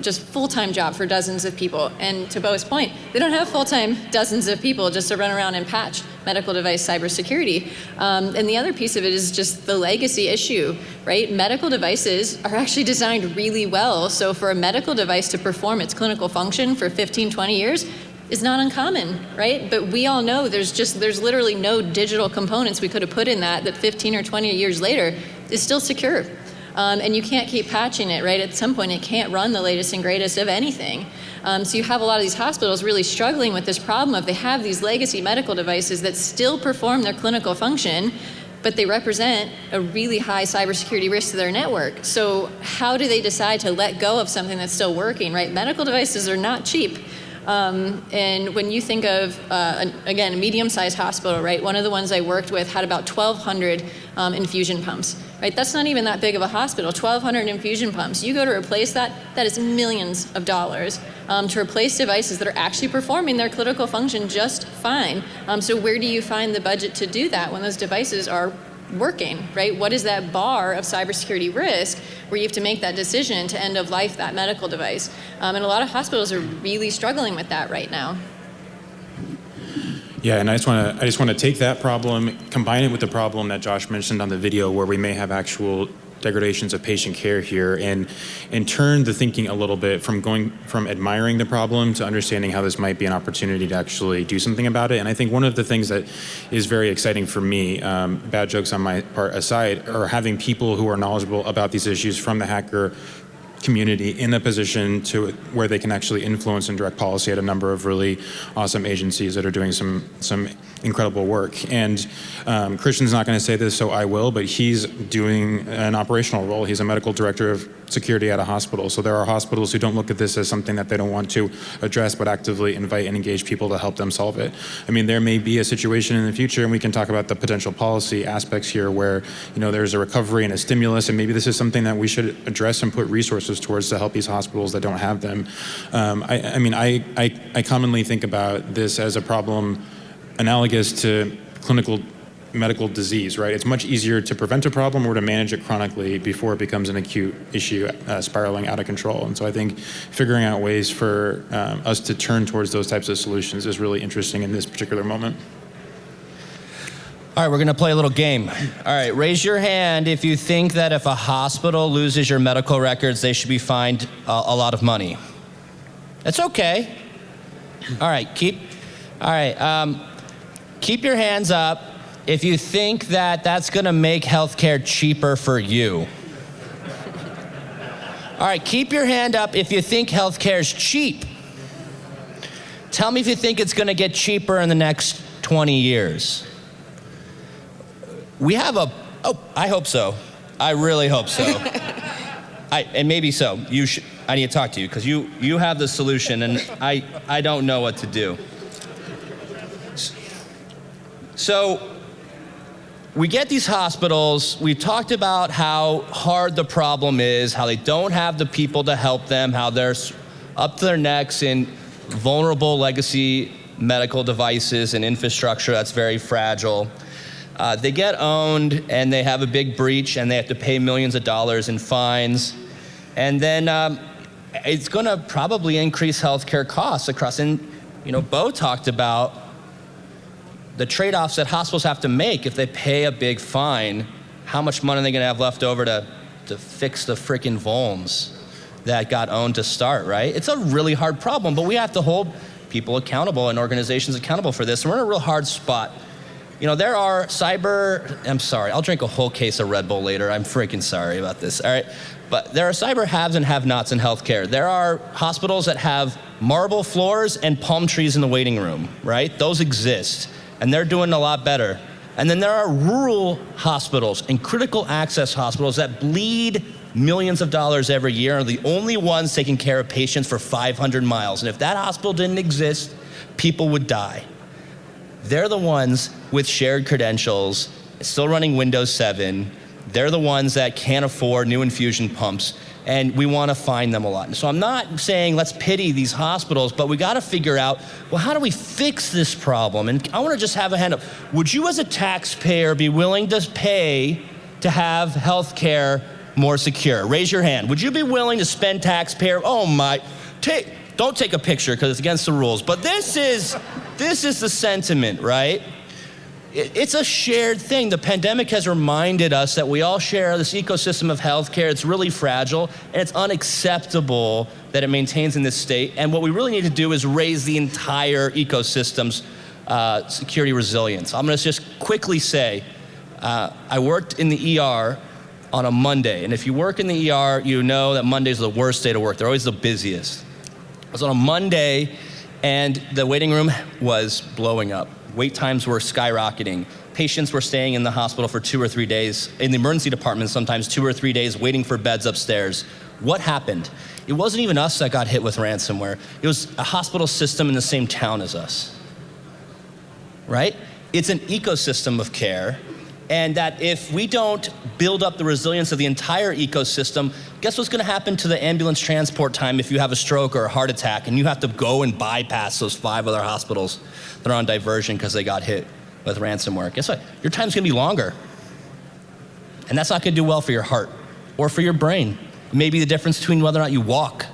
just full-time job for dozens of people. And to Beau's point, they don't have full-time dozens of people just to run around and patch medical device cybersecurity. Um, and the other piece of it is just the legacy issue, right? Medical devices are actually designed really well. So for a medical device to perform its clinical function for 15, 20 years, is not uncommon, right? But we all know there's just there's literally no digital components we could have put in that that 15 or 20 years later is still secure. Um, and you can't keep patching it, right? At some point, it can't run the latest and greatest of anything. Um, so you have a lot of these hospitals really struggling with this problem of they have these legacy medical devices that still perform their clinical function, but they represent a really high cybersecurity risk to their network. So how do they decide to let go of something that's still working, right? Medical devices are not cheap. Um, and when you think of, uh, again, a medium-sized hospital, right? One of the ones I worked with had about 1,200 um, infusion pumps, right? That's not even that big of a hospital. 1,200 infusion pumps. You go to replace that, that is millions of dollars um, to replace devices that are actually performing their clinical function just fine. Um, so where do you find the budget to do that when those devices are working, right? What is that bar of cybersecurity risk where you have to make that decision to end of life that medical device? Um, and a lot of hospitals are really struggling with that right now. Yeah, and I just want to I just want to take that problem, combine it with the problem that Josh mentioned on the video, where we may have actual degradations of patient care here and and turn the thinking a little bit from going from admiring the problem to understanding how this might be an opportunity to actually do something about it. And i think one of the things that is very exciting for me um, bad jokes on my part aside are having people who are knowledgeable about these issues from the hacker community in a position to where they can actually influence and direct policy at a number of really awesome agencies that are doing some some incredible work. And um, Christian's not going to say this, so I will, but he's doing an operational role. He's a medical director of security at a hospital. So there are hospitals who don't look at this as something that they don't want to address, but actively invite and engage people to help them solve it. I mean, there may be a situation in the future, and we can talk about the potential policy aspects here where, you know, there's a recovery and a stimulus, and maybe this is something that we should address and put resources towards to help these hospitals that don't have them. Um, I, I mean, I, I, I commonly think about this as a problem analogous to clinical medical disease, right? It's much easier to prevent a problem or to manage it chronically before it becomes an acute issue uh, spiraling out of control. And so I think figuring out ways for um, us to turn towards those types of solutions is really interesting in this particular moment. All right, we're going to play a little game. All right, raise your hand if you think that if a hospital loses your medical records, they should be fined a, a lot of money. That's okay. All right, keep. All right, um, keep your hands up. if you think that that's going to make healthcare cheaper for you. All right, keep your hand up if you think healthcare is cheap. Tell me if you think it's going to get cheaper in the next 20 years. We have a, oh, I hope so. I really hope so. I, and maybe so. You should, I need to talk to you because you, you have the solution and I, I don't know what to do. So we get these hospitals, we talked about how hard the problem is, how they don't have the people to help them, how they're up to their necks in vulnerable legacy medical devices and infrastructure that's very fragile. Uh, they get owned and they have a big breach and they have to pay millions of dollars in fines. And then um, it's going to probably increase healthcare costs across. And, you know, Beau talked about the trade offs that hospitals have to make if they pay a big fine. How much money are they going to have left over to, to fix the freaking vulns that got owned to start, right? It's a really hard problem, but we have to hold people accountable and organizations accountable for this. And we're in a real hard spot. You know, there are cyber, I'm sorry, I'll drink a whole case of Red Bull later. I'm freaking sorry about this, all right? But there are cyber haves and have nots in healthcare. There are hospitals that have marble floors and palm trees in the waiting room, right? Those exist, and they're doing a lot better. And then there are rural hospitals and critical access hospitals that bleed millions of dollars every year, are the only ones taking care of patients for 500 miles. And if that hospital didn't exist, people would die. They're the ones with shared credentials, still running Windows 7. They're the ones that can't afford new infusion pumps, and we want to find them a lot. So I'm not saying let's pity these hospitals, but we got to figure out well, how do we fix this problem? And I want to just have a hand up. Would you, as a taxpayer, be willing to pay to have health care more secure? Raise your hand. Would you be willing to spend taxpayer? Oh my, take. Don't take a picture because it's against the rules. But this is, this is the sentiment, right? It- It's a shared thing. The pandemic has reminded us that we all share this ecosystem of healthcare. It's really fragile, and it's unacceptable that it maintains in this state. And what we really need to do is raise the entire ecosystem's uh, security resilience. I'm going to just quickly say, uh, I worked in the ER on a Monday, and if you work in the ER, you know that Monday's are the worst day to work. They're always the busiest. I was on a Monday, and the waiting room was blowing up. Wait times were skyrocketing. Patients were staying in the hospital for two or three days, in the emergency department, sometimes two or three days, waiting for beds upstairs. What happened? It wasn't even us that got hit with ransomware, it was a hospital system in the same town as us. Right? It's an ecosystem of care. And that if we don't build up the resilience of the entire ecosystem, guess what's going to happen to the ambulance transport time if you have a stroke or a heart attack and you have to go and bypass those five other hospitals that are on diversion because they got hit with ransomware? Guess what? Your time's going to be longer. And that's not going to do well for your heart or for your brain. It may be the difference between whether or not you walk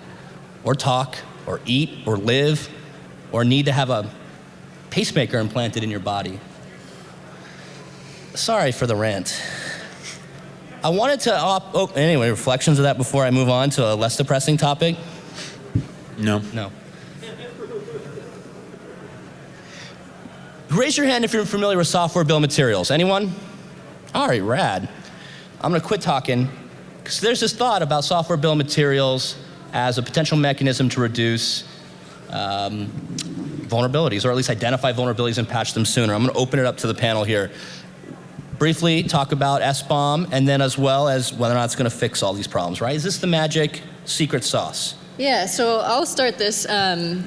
or talk or eat or live or need to have a pacemaker implanted in your body. Sorry for the rant. I wanted to, op- oh, anyway, reflections of that before I move on to a less depressing topic? No. No. Raise your hand if you're familiar with software bill of materials. Anyone? All right, rad. I'm gonna quit talking because there's this thought about software bill of materials as a potential mechanism to reduce um, vulnerabilities, or at least identify vulnerabilities and patch them sooner. I'm gonna open it up to the panel here. Briefly talk about SBOM and then as well as whether or not it's gonna fix all these problems, right? Is this the magic secret sauce? Yeah, so I'll start this. Um,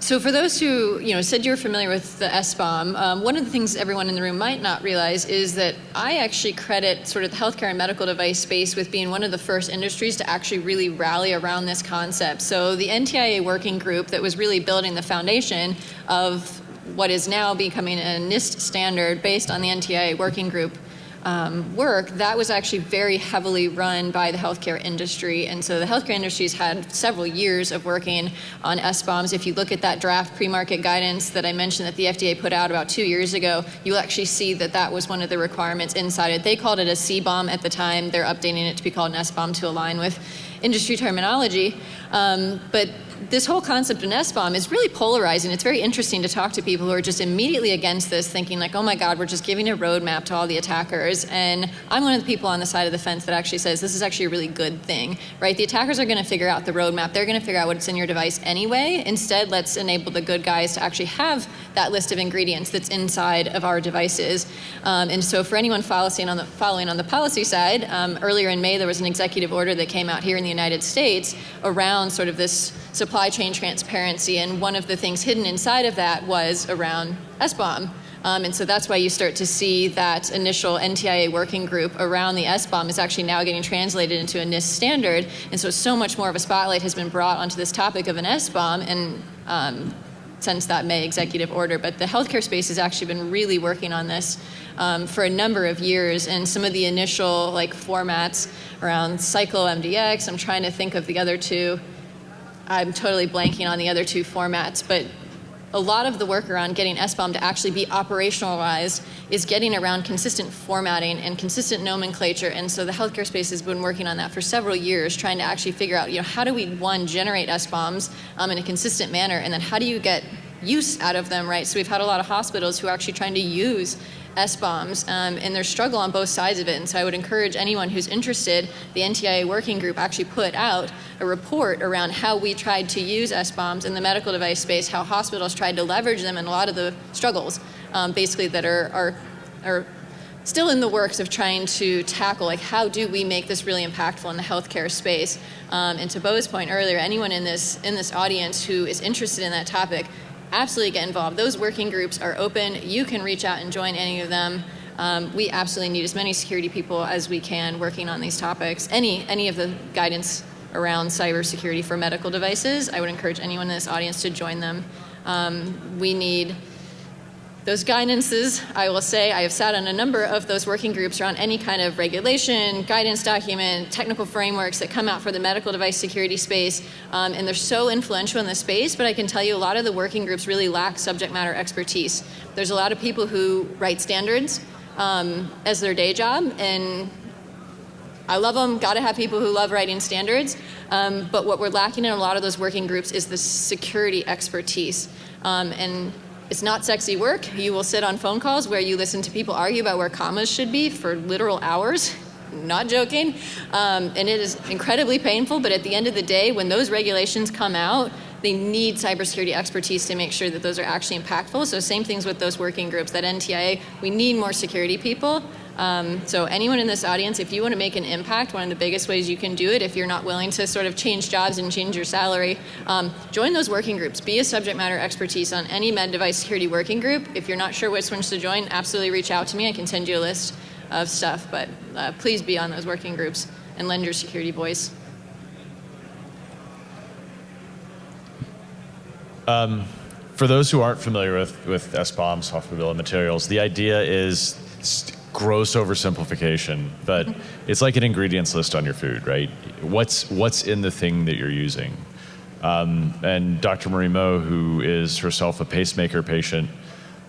so for those who you know said you're familiar with the SBOM, um, one of the things everyone in the room might not realize is that I actually credit sort of the healthcare and medical device space with being one of the first industries to actually really rally around this concept. So the NTIA working group that was really building the foundation of what is now becoming a NIST standard based on the NTIA working group um, work, that was actually very heavily run by the healthcare industry. And so the healthcare industry has had several years of working on SBOMs. If you look at that draft pre-market guidance that I mentioned that the FDA put out about two years ago, you'll actually see that that was one of the requirements inside it. They called it a CBOM at the time. They're updating it to be called an SBOM to align with industry terminology. Um, but this whole concept of SBOM is really polarizing. It's very interesting to talk to people who are just immediately against this, thinking like, oh my God, we're just giving a roadmap to all the attackers. And I'm one of the people on the side of the fence that actually says this is actually a really good thing, right? The attackers are going to figure out the roadmap. They're going to figure out what's in your device anyway. Instead, let's enable the good guys to actually have that list of ingredients that's inside of our devices. Um, and so for anyone following on the, following on the policy side, um, earlier in May there was an executive order that came out here in the United States around sort of this supply chain transparency, and one of the things hidden inside of that was around SBOM. Um, and so that's why you start to see that initial NTIA working group around the SBOM is actually now getting translated into a NIST standard. And so so much more of a spotlight has been brought onto this topic of an SBOM and um, since that May executive order. But the healthcare space has actually been really working on this um, for a number of years. And some of the initial like formats around CycloneDX, I'm trying to think of the other two. I'm totally blanking on the other two formats, but a lot of the work around getting SBOM to actually be operationalized is getting around consistent formatting and consistent nomenclature. And so the healthcare space has been working on that for several years, trying to actually figure out, you know, how do we, one, generate SBOMs um, in a consistent manner, and then how do you get use out of them, right? So we've had a lot of hospitals who are actually trying to use SBOMs, um, and their struggle on both sides of it. And so I would encourage anyone who's interested, the NTIA working group actually put out a report around how we tried to use SBOMs in the medical device space, how hospitals tried to leverage them, and a lot of the struggles, um, basically, that are, are, are still in the works of trying to tackle like how do we make this really impactful in the healthcare space um, and to Beau's point earlier anyone in this in this audience who is interested in that topic absolutely get involved. Those working groups are open. You can reach out and join any of them. Um, we absolutely need as many security people as we can working on these topics. Any, any of the guidance around cybersecurity for medical devices, I would encourage anyone in this audience to join them. Um, we need those guidances, I will say, I have sat on a number of those working groups around any kind of regulation, guidance document, technical frameworks that come out for the medical device security space, um, and they're so influential in the space, but I can tell you a lot of the working groups really lack subject matter expertise. There's a lot of people who write standards um, as their day job, and I love them, gotta have people who love writing standards, um, but what we're lacking in a lot of those working groups is the security expertise. Um, and it's not sexy work. You will sit on phone calls where you listen to people argue about where commas should be for literal hours. Not joking. Um, and it is incredibly painful, but at the end of the day, when those regulations come out, they need cybersecurity expertise to make sure that those are actually impactful. So same things with those working groups, that NTIA, we need more security people. Um, so anyone in this audience, if you want to make an impact, one of the biggest ways you can do it, if you're not willing to sort of change jobs and change your salary, um, join those working groups. Be a subject matter expertise on any med device security working group. If you're not sure which ones to join, absolutely reach out to me. I can send you a list of stuff, but uh, please be on those working groups and lend your security voice. Um, for those who aren't familiar with, with SBOM, software bill of materials, the idea is gross oversimplification, but it's like an ingredients list on your food, right? What's what's in the thing that you're using? Um, and Dr. Marie Moe, who is herself a pacemaker patient,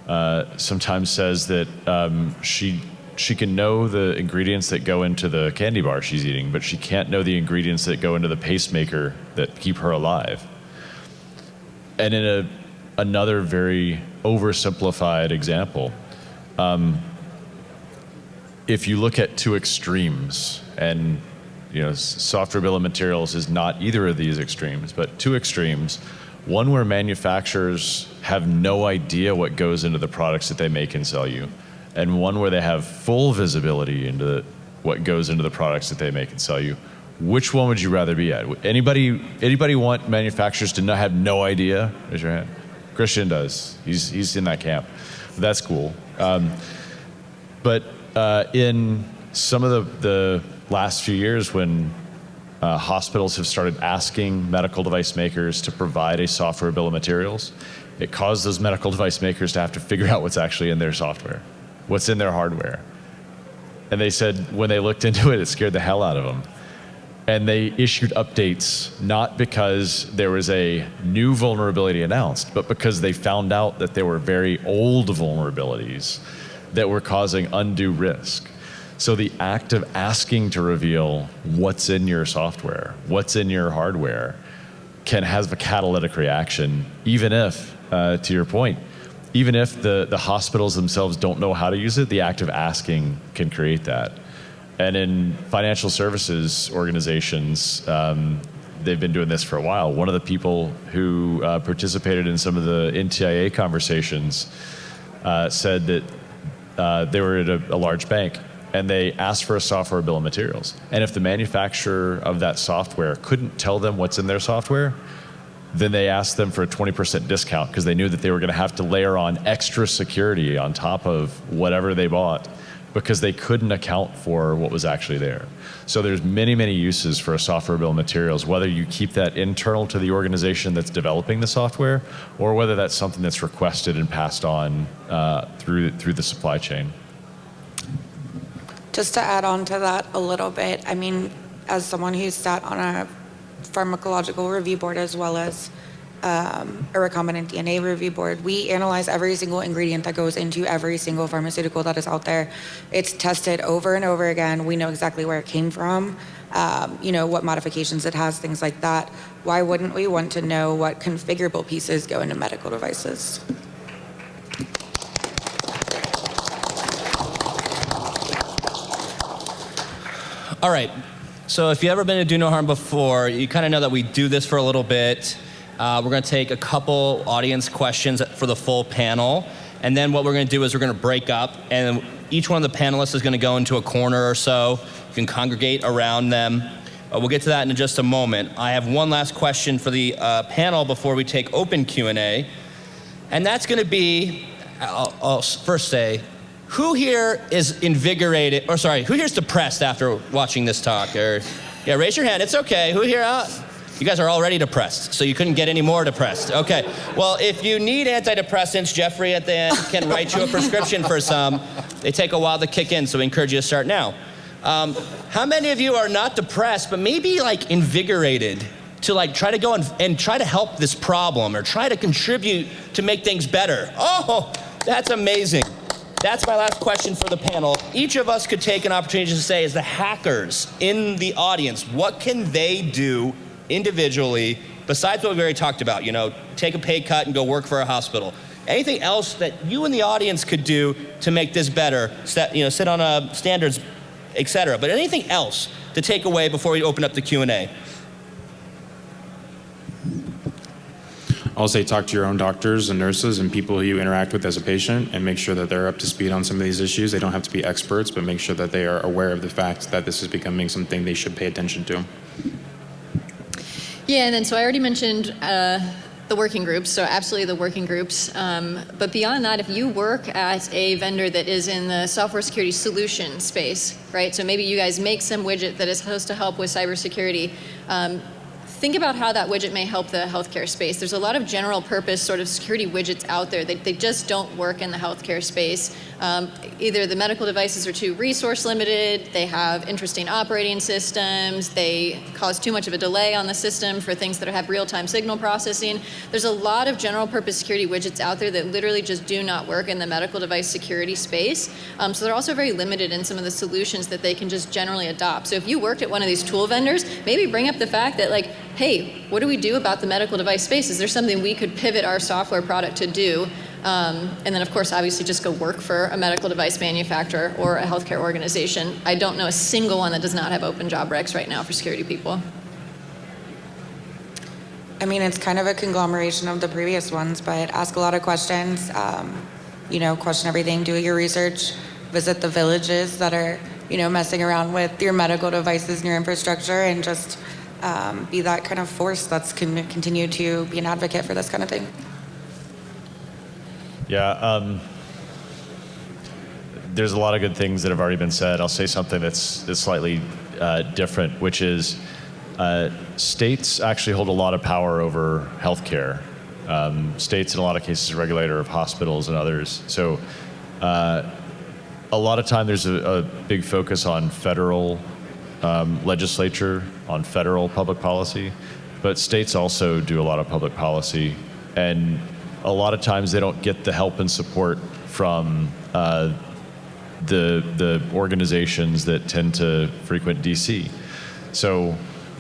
uh, sometimes says that um, she she can know the ingredients that go into the candy bar she's eating, but she can't know the ingredients that go into the pacemaker that keep her alive. And in a another very oversimplified example. Um, if you look at two extremes, and you know, software bill of materials is not either of these extremes, but two extremes. One where manufacturers have no idea what goes into the products that they make and sell you, and one where they have full visibility into what goes into the products that they make and sell you. Which one would you rather be at? Anybody, anybody want manufacturers to not have no idea? Raise your hand. Christian does. He's, he's in that camp. That's cool. Um, but uh, in some of the, the last few years when uh, hospitals have started asking medical device makers to provide a software bill of materials, it caused those medical device makers to have to figure out what's actually in their software, what's in their hardware. And they said when they looked into it, it scared the hell out of them. And they issued updates not because there was a new vulnerability announced, but because they found out that there were very old vulnerabilities that were causing undue risk. So the act of asking to reveal what's in your software, what's in your hardware, can have a catalytic reaction, even if, uh, to your point, even if the, the hospitals themselves don't know how to use it, the act of asking can create that. And in financial services organizations, um, they've been doing this for a while. One of the people who uh, participated in some of the NTIA conversations uh, said that uh, they were at a, a large bank and they asked for a software bill of materials. And if the manufacturer of that software couldn't tell them what's in their software, then they asked them for a 20% discount because they knew that they were going to have to layer on extra security on top of whatever they bought because they couldn't account for what was actually there. So there's many, many uses for a software bill of materials, whether you keep that internal to the organization that's developing the software or whether that's something that's requested and passed on uh, through, through the supply chain. Just to add on to that a little bit, I mean, as someone who's sat on a pharmacological review board as well as um, a recombinant DNA review board, we analyze every single ingredient that goes into every single pharmaceutical that is out there. It's tested over and over again. We know exactly where it came from, um, you know, what modifications it has, things like that. Why wouldn't we want to know what configurable pieces go into medical devices? All right. So if you've ever been to Do No Harm before, you kind of know that we do this for a little bit. Uh, we're going to take a couple audience questions for the full panel. And then what we're going to do is we're going to break up, and each one of the panelists is going to go into a corner or so. You can congregate around them. Uh, we'll get to that in just a moment. I have one last question for the uh, panel before we take open Q&A. And that's going to be, I'll, I'll first say, who here is invigorated, or sorry, who here is depressed after watching this talk? Or, yeah, raise your hand. It's okay. Who here? Uh, you guys are already depressed, so you couldn't get any more depressed. Okay. Well, if you need antidepressants, Jeffrey at the end can write you a prescription for some. They take a while to kick in, so we encourage you to start now. Um, how many of you are not depressed, but maybe like invigorated to like try to go and, and try to help this problem or try to contribute to make things better? Oh, that's amazing. That's my last question for the panel. Each of us could take an opportunity to say, as the hackers in the audience, what can they do individually besides what we've already talked about? You know, take a pay cut and go work for a hospital. Anything else that you and the audience could do to make this better? Set, you know, sit on a standards, etc. But anything else to take away before we open up the Q and A? I'll say talk to your own doctors and nurses and people you interact with as a patient and make sure that they're up to speed on some of these issues. They don't have to be experts, but make sure that they are aware of the fact that this is becoming something they should pay attention to. Yeah, and then so I already mentioned uh, the working groups, so absolutely the working groups. Um, but beyond that, if you work at a vendor that is in the software security solution space, right? So maybe you guys make some widget that is supposed to help with cybersecurity. Um, think about how that widget may help the healthcare space. There's a lot of general purpose sort of security widgets out there. that they just don't work in the healthcare space. Um, either the medical devices are too resource limited, they have interesting operating systems, they cause too much of a delay on the system for things that have real-time signal processing. There's a lot of general purpose security widgets out there that literally just do not work in the medical device security space. Um, so they're also very limited in some of the solutions that they can just generally adopt. So if you worked at one of these tool vendors, maybe bring up the fact that like, hey, what do we do about the medical device space? Is there something we could pivot our software product to do? Um, and then, of course, obviously just go work for a medical device manufacturer or a healthcare organization. I don't know a single one that does not have open job recs right now for security people. I mean, it's kind of a conglomeration of the previous ones, but ask a lot of questions. Um, you know, question everything, do your research, visit the villages that are, you know, messing around with your medical devices and your infrastructure, and just um, be that kind of force that's can continue to be an advocate for this kind of thing. Yeah. Um, there's a lot of good things that have already been said. I'll say something that's, that's slightly uh, different, which is uh, states actually hold a lot of power over healthcare. Um, states, in a lot of cases, regulator of hospitals and others. So, uh, a lot of time there's a, a big focus on federal um, legislature, on federal public policy, but states also do a lot of public policy, and a lot of times they don't get the help and support from uh, the the organizations that tend to frequent DC. So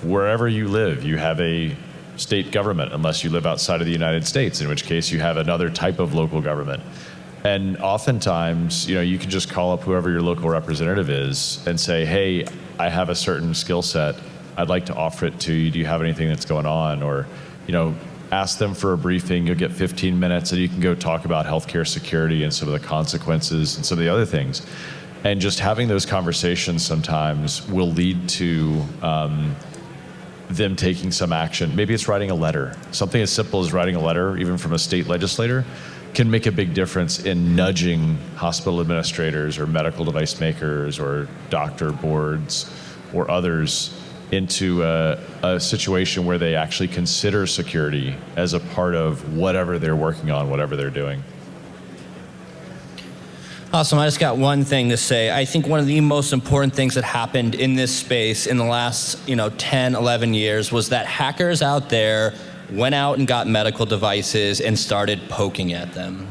wherever you live, you have a state government unless you live outside of the United States, in which case you have another type of local government. And oftentimes, you know, you can just call up whoever your local representative is and say, "Hey, I have a certain skill set. I'd like to offer it to you. Do you have anything that's going on?" Or, you know, ask them for a briefing. You'll get 15 minutes, and you can go talk about healthcare security and some of the consequences and some of the other things. And just having those conversations sometimes will lead to um, them taking some action. Maybe it's writing a letter. Something as simple as writing a letter, even from a state legislator, can make a big difference in nudging hospital administrators or medical device makers or doctor boards or others into a, a situation where they actually consider security as a part of whatever they're working on, whatever they're doing. Awesome. I just got one thing to say. I think one of the most important things that happened in this space in the last, you know, 10, 11 years was that hackers out there went out and got medical devices and started poking at them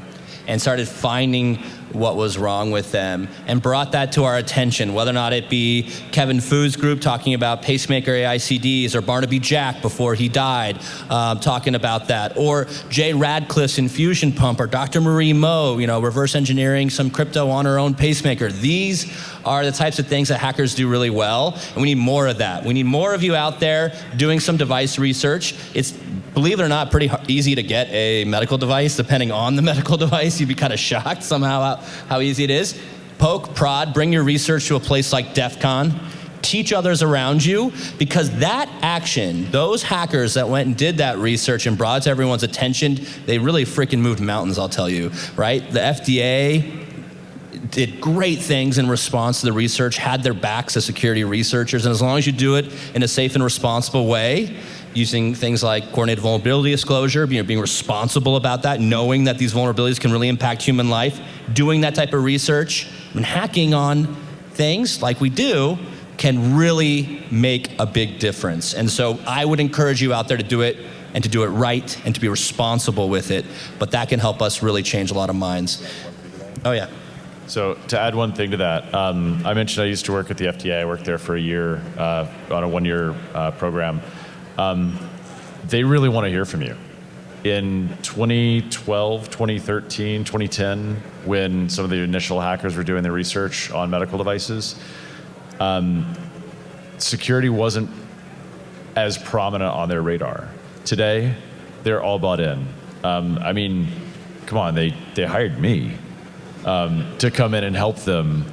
and started finding what was wrong with them and brought that to our attention, whether or not it be Kevin Fu's group talking about pacemaker AICDs or Barnaby Jack before he died um, talking about that, or Jay Radcliffe's infusion pump or Dr. Marie Moe, you know, reverse engineering some crypto on her own pacemaker. These are the types of things that hackers do really well, and we need more of that. We need more of you out there doing some device research. It's believe it or not, pretty easy to get a medical device. Depending on the medical device, you'd be kind of shocked somehow how, how easy it is. Poke, prod, bring your research to a place like DEF CON. Teach others around you because that action, those hackers that went and did that research and brought to everyone's attention, they really freaking moved mountains, I'll tell you, right? The FDA did great things in response to the research, had their backs as security researchers, and as long as you do it in a safe and responsible way, using things like coordinated vulnerability disclosure, being, being responsible about that, knowing that these vulnerabilities can really impact human life, doing that type of research, and hacking on things like we do can really make a big difference. And so I would encourage you out there to do it and to do it right and to be responsible with it. But that can help us really change a lot of minds. Oh, yeah. So to add one thing to that, um, I mentioned I used to work at the FDA. I worked there for a year uh, on a one-year uh, program. Um, they really want to hear from you. In 2012, 2013, 2010, when some of the initial hackers were doing their research on medical devices, um, security wasn't as prominent on their radar. Today, they're all bought in. Um, I mean, come on, they, they hired me um, to come in and help them.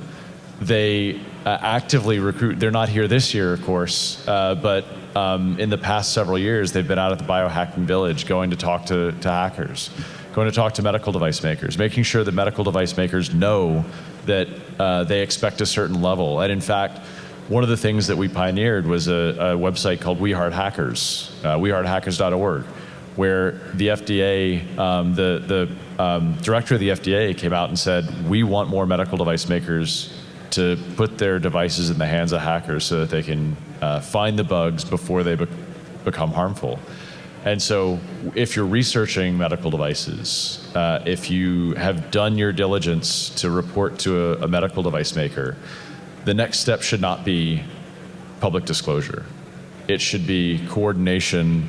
They uh, actively recruit. They're not here this year, of course, uh, but um, in the past several years, they've been out at the biohacking village going to talk to, to hackers, going to talk to medical device makers, making sure that medical device makers know that uh, they expect a certain level. And in fact, one of the things that we pioneered was a, a website called We Heart Hackers, uh, wehearthackers.org, where the FDA, um, the, the um, director of the FDA came out and said, we want more medical device makers to put their devices in the hands of hackers so that they can uh, find the bugs before they be become harmful. And so, if you're researching medical devices, uh, if you have done your diligence to report to a, a medical device maker, the next step should not be public disclosure. It should be coordination,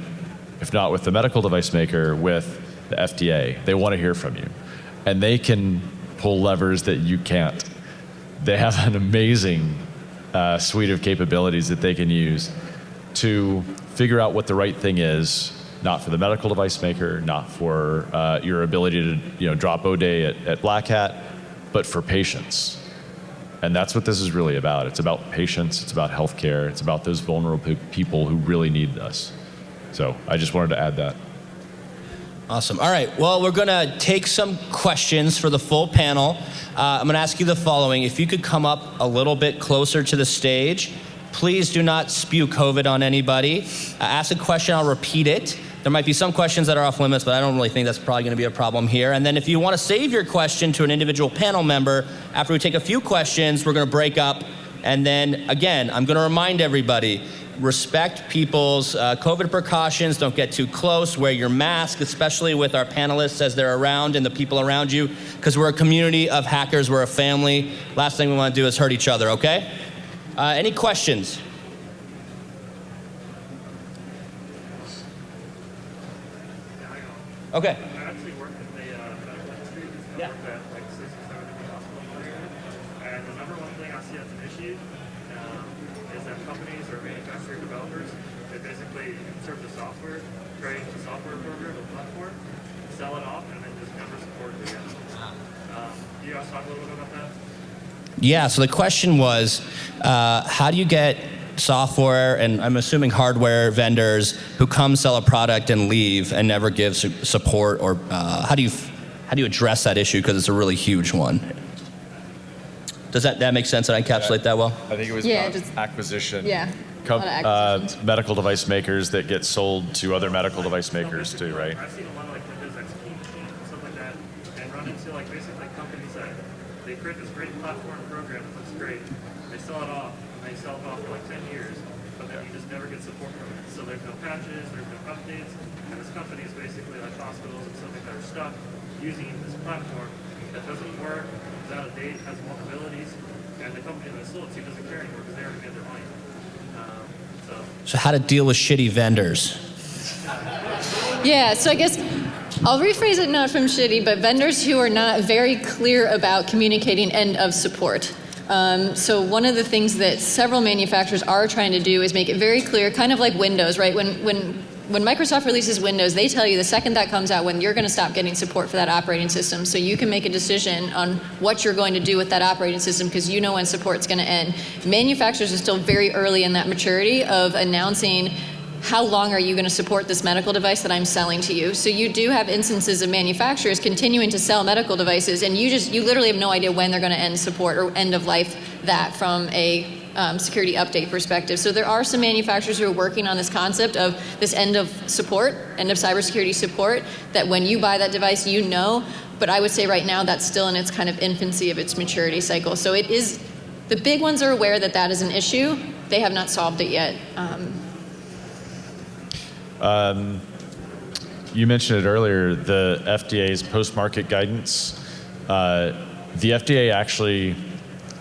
if not with the medical device maker, with the FDA. They want to hear from you. And they can pull levers that you can't they have an amazing uh, suite of capabilities that they can use to figure out what the right thing is, not for the medical device maker, not for uh, your ability to you know, drop ODay at, at Black Hat, but for patients. And that's what this is really about. It's about patients, it's about healthcare, it's about those vulnerable people who really need us. So I just wanted to add that. Awesome. All right. Well, we're going to take some questions for the full panel. Uh, I'm going to ask you the following. If you could come up a little bit closer to the stage, please do not spew COVID on anybody. Uh, ask a question, I'll repeat it. There might be some questions that are off limits, but I don't really think that's probably going to be a problem here. And then if you want to save your question to an individual panel member, after we take a few questions, we're going to break up. And then again, I'm going to remind everybody respect people's uh, COVID precautions. Don't get too close. Wear your mask, especially with our panelists as they're around and the people around you, because we're a community of hackers. We're a family. Last thing we want to do is hurt each other, okay? Uh, any questions? Okay. I actually worked in the uh, medical industry. I Yeah. worked at like six or seven different hospitals in the area. And the number one thing I see as an issue um, is that companies or manufacturer developers, they basically insert the software, create a software program, a platform, sell it off, and then just never support it again. Um, do you guys talk a little bit about that? Yeah, so the question was uh, how do you get software and I'm assuming hardware vendors who come sell a product and leave and never give su- support or uh, how do you how do you address that issue because it's a really huge one? Does that, that make sense? that I encapsulate that well? I think it was Yeah, about just- acquisition. Yeah, a Com- lot of uh, medical device makers that get sold to other medical device makers too, right? I've seen a lot of like Windows XP machines and stuff like that, and run into like basically companies that they create this great platform program that looks great, they sell it off, and they sell it off for like 10 years, but then you just never get support from it. So there's no patches, there's no updates, and this company is basically like hospitals and stuff like that are stuck using this platform that doesn't work, is out of date, has vulnerabilities, and the company that sold it to doesn't care anymore because they already made their money. Um, so how to deal with shitty vendors? Yeah, so I guess I'll rephrase it not from shitty, but vendors who are not very clear about communicating end of support. Um, so one of the things that several manufacturers are trying to do is make it very clear, kind of like Windows, right? When when when Microsoft releases Windows, they tell you the second that comes out when you're going to stop getting support for that operating system, so you can make a decision on what you're going to do with that operating system because you know when support's going to end. Manufacturers are still very early in that maturity of announcing how long are you going to support this medical device that I'm selling to you? So you do have instances of manufacturers continuing to sell medical devices, and you just you literally have no idea when they're going to end support or end of life that from a um, security update perspective. So there are some manufacturers who are working on this concept of this end of support, end of cybersecurity support. That when you buy that device, you know. But I would say right now that's still in its kind of infancy of its maturity cycle. So it is. The big ones are aware that that is an issue. They have not solved it yet. Um, You mentioned it earlier, the FDA's post-market guidance. Uh, the FDA actually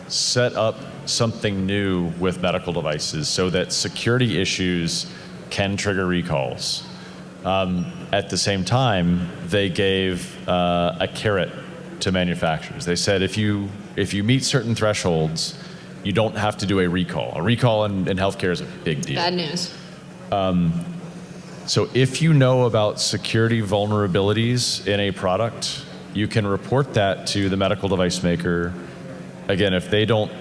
set up something new with medical devices so that security issues can trigger recalls. Um, at the same time, they gave uh, a carrot to manufacturers. They said if you if you meet certain thresholds, you don't have to do a recall. A recall in, in healthcare is a big deal. bad news. So if you know about security vulnerabilities in a product, you can report that to the medical device maker. Again, if they don't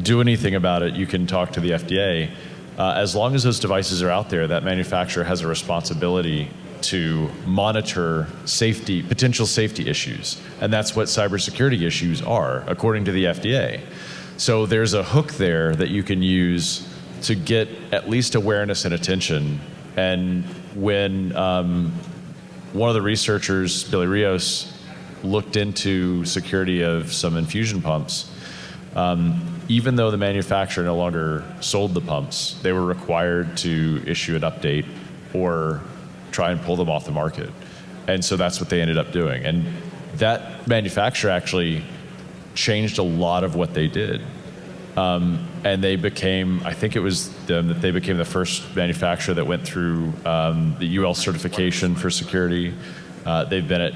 do anything about it, you can talk to the FDA. Uh, as long as those devices are out there, that manufacturer has a responsibility to monitor safety, potential safety issues. And that's what cybersecurity issues are, according to the FDA. So there's a hook there that you can use to get at least awareness and attention. And when um, one of the researchers, Billy Rios, looked into security of some infusion pumps, um, even though the manufacturer no longer sold the pumps, they were required to issue an update or try and pull them off the market. And so that's what they ended up doing. And that manufacturer actually changed a lot of what they did. Um, and they became, I think it was them that they became the first manufacturer that went through um, the UL certification for security. Uh, they've been at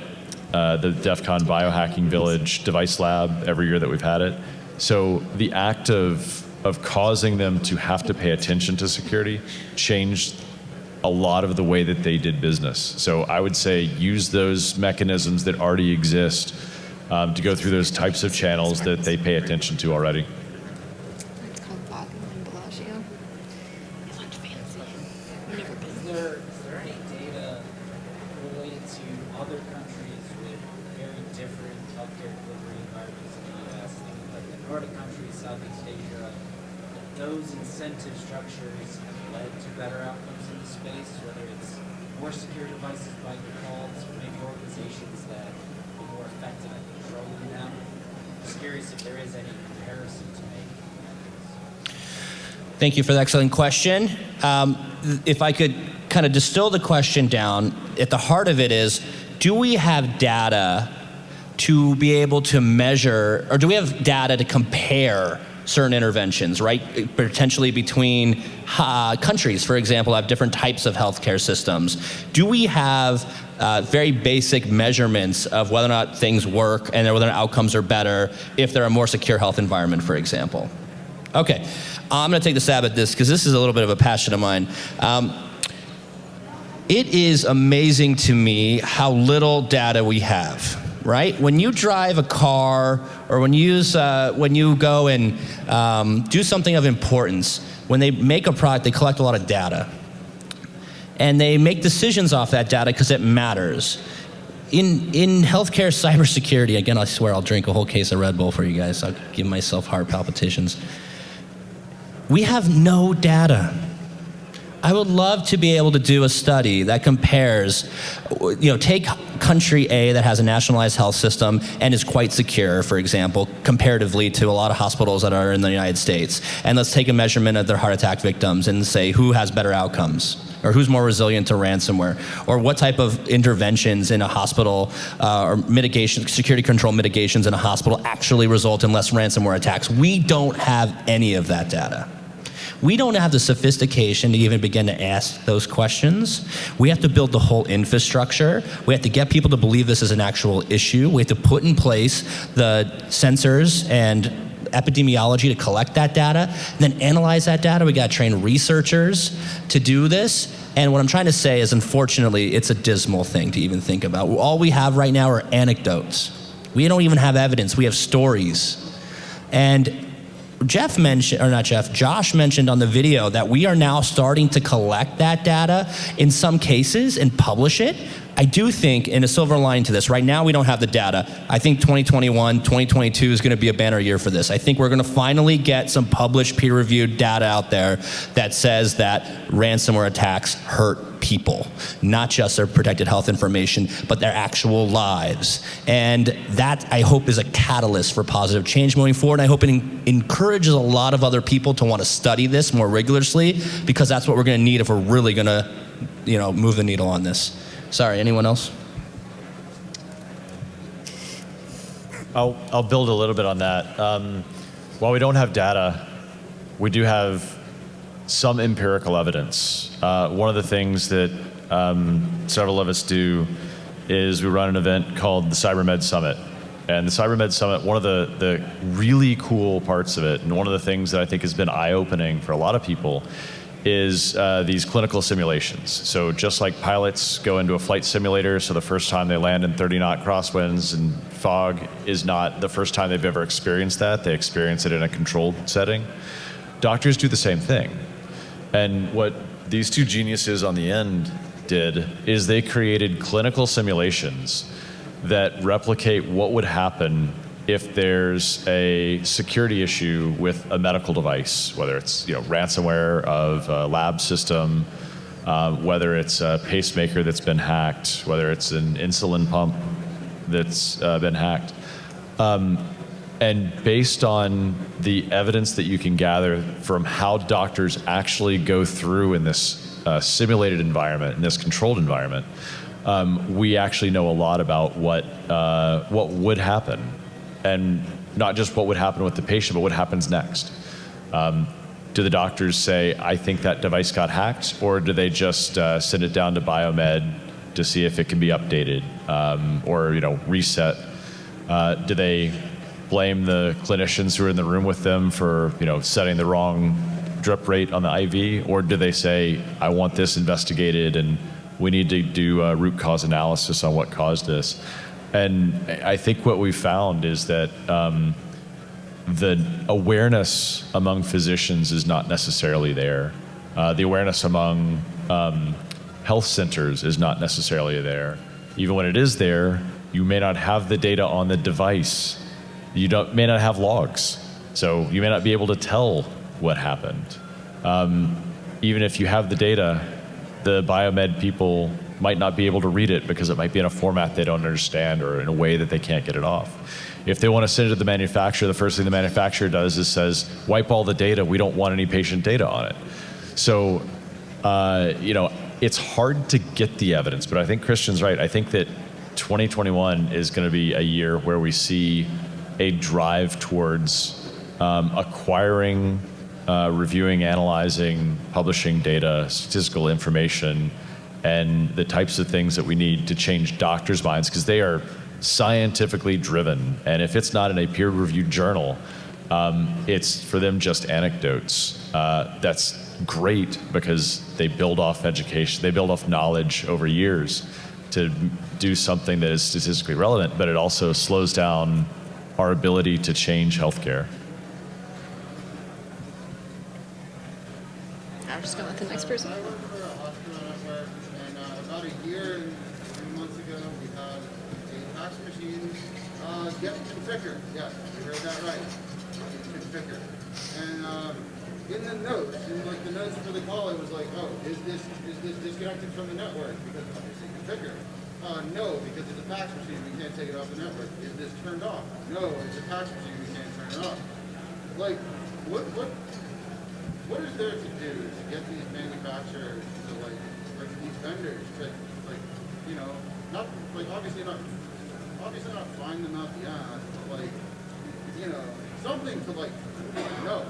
uh, the DEF CON Biohacking Village Device Lab every year that we've had it. So the act of, of causing them to have to pay attention to security changed a lot of the way that they did business. So I would say use those mechanisms that already exist um, to go through those types of channels that they pay attention to already. It's called Bogdan and Bellagio. It looked fancy. I've never been. Is there, is there any data related to other countries with very different healthcare delivery environments in the U.S., things like the Nordic countries, Southeast Asia, that those incentive structures have led to better outcomes in the space, whether it's more secure devices by default, or maybe organizations that are more effective at controlling them? Just curious if there is any comparison to make. Thank you for the excellent question. Um, if I could kind of distill the question down, at the heart of it is do we have data to be able to measure, or do we have data to compare certain interventions, right? Potentially between uh, countries, for example, have different types of healthcare systems. Do we have uh, very basic measurements of whether or not things work and whether or not outcomes are better if they're a more secure health environment, for example? Okay, I'm going to take the stab at this because this is a little bit of a passion of mine. Um, it is amazing to me how little data we have right? When you drive a car or when you, use, uh, when you go and um, do something of importance, when they make a product, they collect a lot of data. And they make decisions off that data because it matters. In, in healthcare cybersecurity, again, I swear I'll drink a whole case of Red Bull for you guys. I'll give myself heart palpitations. We have no data. I would love to be able to do a study that compares, you know, take country A that has a nationalized health system and is quite secure, for example, comparatively to a lot of hospitals that are in the United States. And let's take a measurement of their heart attack victims and say who has better outcomes or who's more resilient to ransomware, or what type of interventions in a hospital uh, or mitigation, security control mitigations in a hospital actually result in less ransomware attacks. We don't have any of that data. We don't have the sophistication to even begin to ask those questions. We have to build the whole infrastructure. We have to get people to believe this is an actual issue. We have to put in place the sensors and epidemiology to collect that data, then analyze that data. We got to train researchers to do this. And what I'm trying to say is, unfortunately, it's a dismal thing to even think about. All we have right now are anecdotes. We don't even have evidence. We have stories. And Jeff mentioned, or not Jeff, Josh mentioned on the video that we are now starting to collect that data in some cases and publish it. I do think, in a silver line to this, right now we don't have the data. I think 2021, 2022 is going to be a banner year for this. I think we're going to finally get some published peer reviewed data out there that says that ransomware attacks hurt people, not just their protected health information, but their actual lives. And that, I hope, is a catalyst for positive change moving forward. And I hope it encourages a lot of other people to want to study this more rigorously because that's what we're going to need if we're really going to you know, move the needle on this. Sorry, anyone else? I'll, I'll build a little bit on that. Um, while we don't have data, we do have some empirical evidence. Uh, one of the things that um, several of us do is we run an event called the CyberMed Summit. And the CyberMed Summit, one of the, the really cool parts of it, and one of the things that I think has been eye opening for a lot of people, is uh, these clinical simulations. So just like pilots go into a flight simulator, so the first time they land in 30 knot crosswinds and fog is not the first time they've ever experienced that. They experience it in a controlled setting. Doctors do the same thing. And what these two geniuses on the end did is they created clinical simulations that replicate what would happen if there's a security issue with a medical device, whether it's you know ransomware of a lab system, uh, whether it's a pacemaker that's been hacked, whether it's an insulin pump that's uh, been hacked. Um, and based on the evidence that you can gather from how doctors actually go through in this uh, simulated environment, in this controlled environment, um, we actually know a lot about what, uh, what would happen and not just what would happen with the patient, but what happens next. Um, do the doctors say, I think that device got hacked, or do they just uh, send it down to biomed to see if it can be updated um, or you know reset? Uh, do they blame the clinicians who are in the room with them for you know setting the wrong drip rate on the IV, or do they say, I want this investigated and we need to do a root cause analysis on what caused this? And I think what we found is that um, the awareness among physicians is not necessarily there. Uh, the awareness among um, health centers is not necessarily there. Even when it is there, you may not have the data on the device. You may not have logs. So you may not be able to tell what happened. Um, even if you have the data, the biomed people might not be able to read it because it might be in a format they don't understand or in a way that they can't get it off. If they want to send it to the manufacturer, the first thing the manufacturer does is says, wipe all the data, we don't want any patient data on it. So, uh, you know, it's hard to get the evidence, but I think Christian's right. I think that 2021 is going to be a year where we see a drive towards um, acquiring, uh, reviewing, analyzing, publishing data, statistical information, and the types of things that we need to change doctors' minds because they are scientifically driven. And if it's not in a peer reviewed journal, um, it's for them just anecdotes. Uh, that's great because they build off education, they build off knowledge over years to do something that is statistically relevant, but it also slows down our ability to change healthcare. I'm just going with the next person. I work for a hospital network, and uh, about a year and three months ago, we had a fax machine get configured. Yes, you heard that right. Get configured. And um, in the notes, in like the notes for the call, it was like, oh, is this is this disconnected from the network because obviously configured? Uh, no, because it's a fax machine, we can't take it off the network. Is this turned off? No, it's a fax machine, we can't turn it off. Like, what what what is there to do to get these manufacturers to like, like these vendors to like, you know, not like obviously not, obviously not find them out the ass, but like, you know, something to like, know,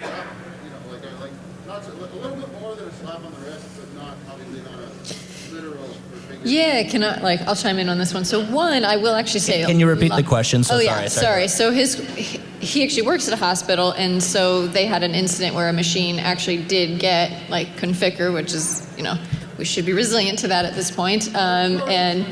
you know, like a, like not to, a little bit more than a slap on the wrist, but not obviously not a literal. Yeah, can I, like, I'll chime in on this one. So one, I will actually say. Can you repeat a the question? So oh, yeah, sorry, sorry. sorry. So his, he actually works at a hospital, and so they had an incident where a machine actually did get, like, configure, which is, you know, we should be resilient to that at this point. Um, and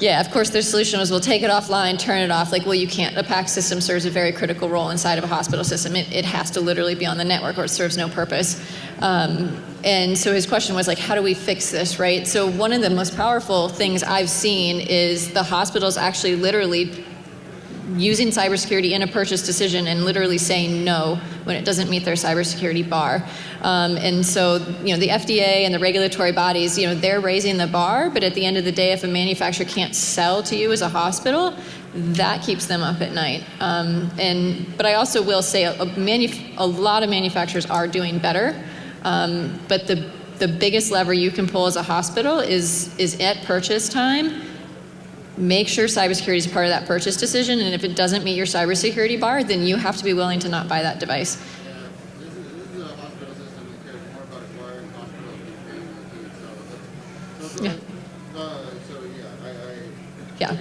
yeah, of course, their solution was we'll take it offline, turn it off. Like, well, you can't. A PAC system serves a very critical role inside of a hospital system. It, it has to literally be on the network or it serves no purpose. Um, and so his question was like, how do we fix this, right? So one of the most powerful things I've seen is the hospitals actually literally using cybersecurity in a purchase decision and literally saying no when it doesn't meet their cybersecurity bar. Um, and so, you know, the FDA and the regulatory bodies, you know, they're raising the bar, but at the end of the day, if a manufacturer can't sell to you as a hospital, that keeps them up at night. Um, and but I also will say a, a, a lot of manufacturers are doing better, um, but the the biggest lever you can pull as a hospital is is at purchase time make sure cybersecurity is part of that purchase decision, and if it doesn't meet your cybersecurity bar, then you have to be willing to not buy that device. Yeah, Yeah.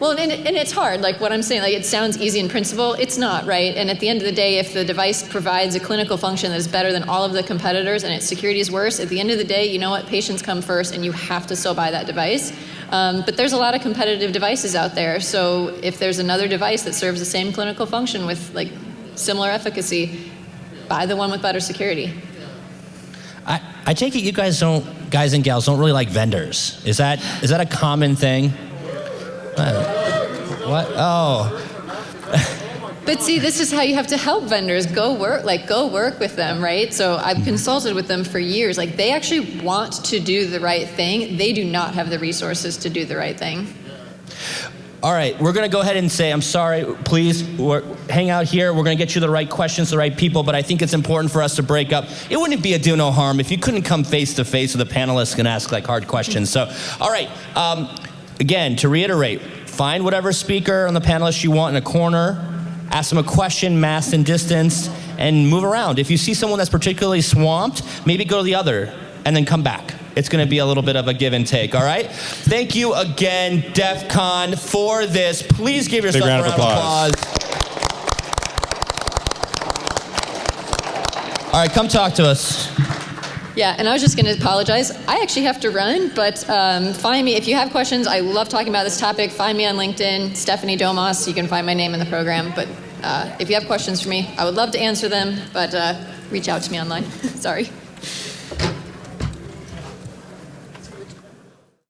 Well, and, and it's hard. Like what I'm saying, like it sounds easy in principle. It's not, right? And at the end of the day, if the device provides a clinical function that is better than all of the competitors and its security is worse, at the end of the day, you know what? Patients come first, and you have to still buy that device. Um, but there's a lot of competitive devices out there. So if there's another device that serves the same clinical function with like similar efficacy, buy the one with better security. I, I take it you guys don't, guys and gals, don't really like vendors. Is that is that a common thing? Uh, what? Oh, But see, this is how you have to help vendors. Go work, like go work with them, right? So I've consulted with them for years. Like they actually want to do the right thing. They do not have the resources to do the right thing. all right. We're gonna go ahead and say, I'm sorry. Please, we're, hang out here. We're gonna get you the right questions, the right people. But I think it's important for us to break up. It wouldn't be a do no harm if you couldn't come face to face with the panelists and ask like hard questions. So, all right. Um, again, to reiterate, find whatever speaker on the panelists you want in a corner. Ask them a question, mass and distance, and move around. If you see someone that's particularly swamped, maybe go to the other and then come back. It's going to be a little bit of a give and take, all right? Thank you again, DEF CON, for this. Please give yourself round a round of applause. applause. All right, come talk to us. Yeah, and I was just going to apologize. I actually have to run, but um, find me if you have questions. I love talking about this topic. Find me on LinkedIn, Stephanie Domas. You can find my name in the program. But uh, if you have questions for me, I would love to answer them. But uh, reach out to me online. Sorry.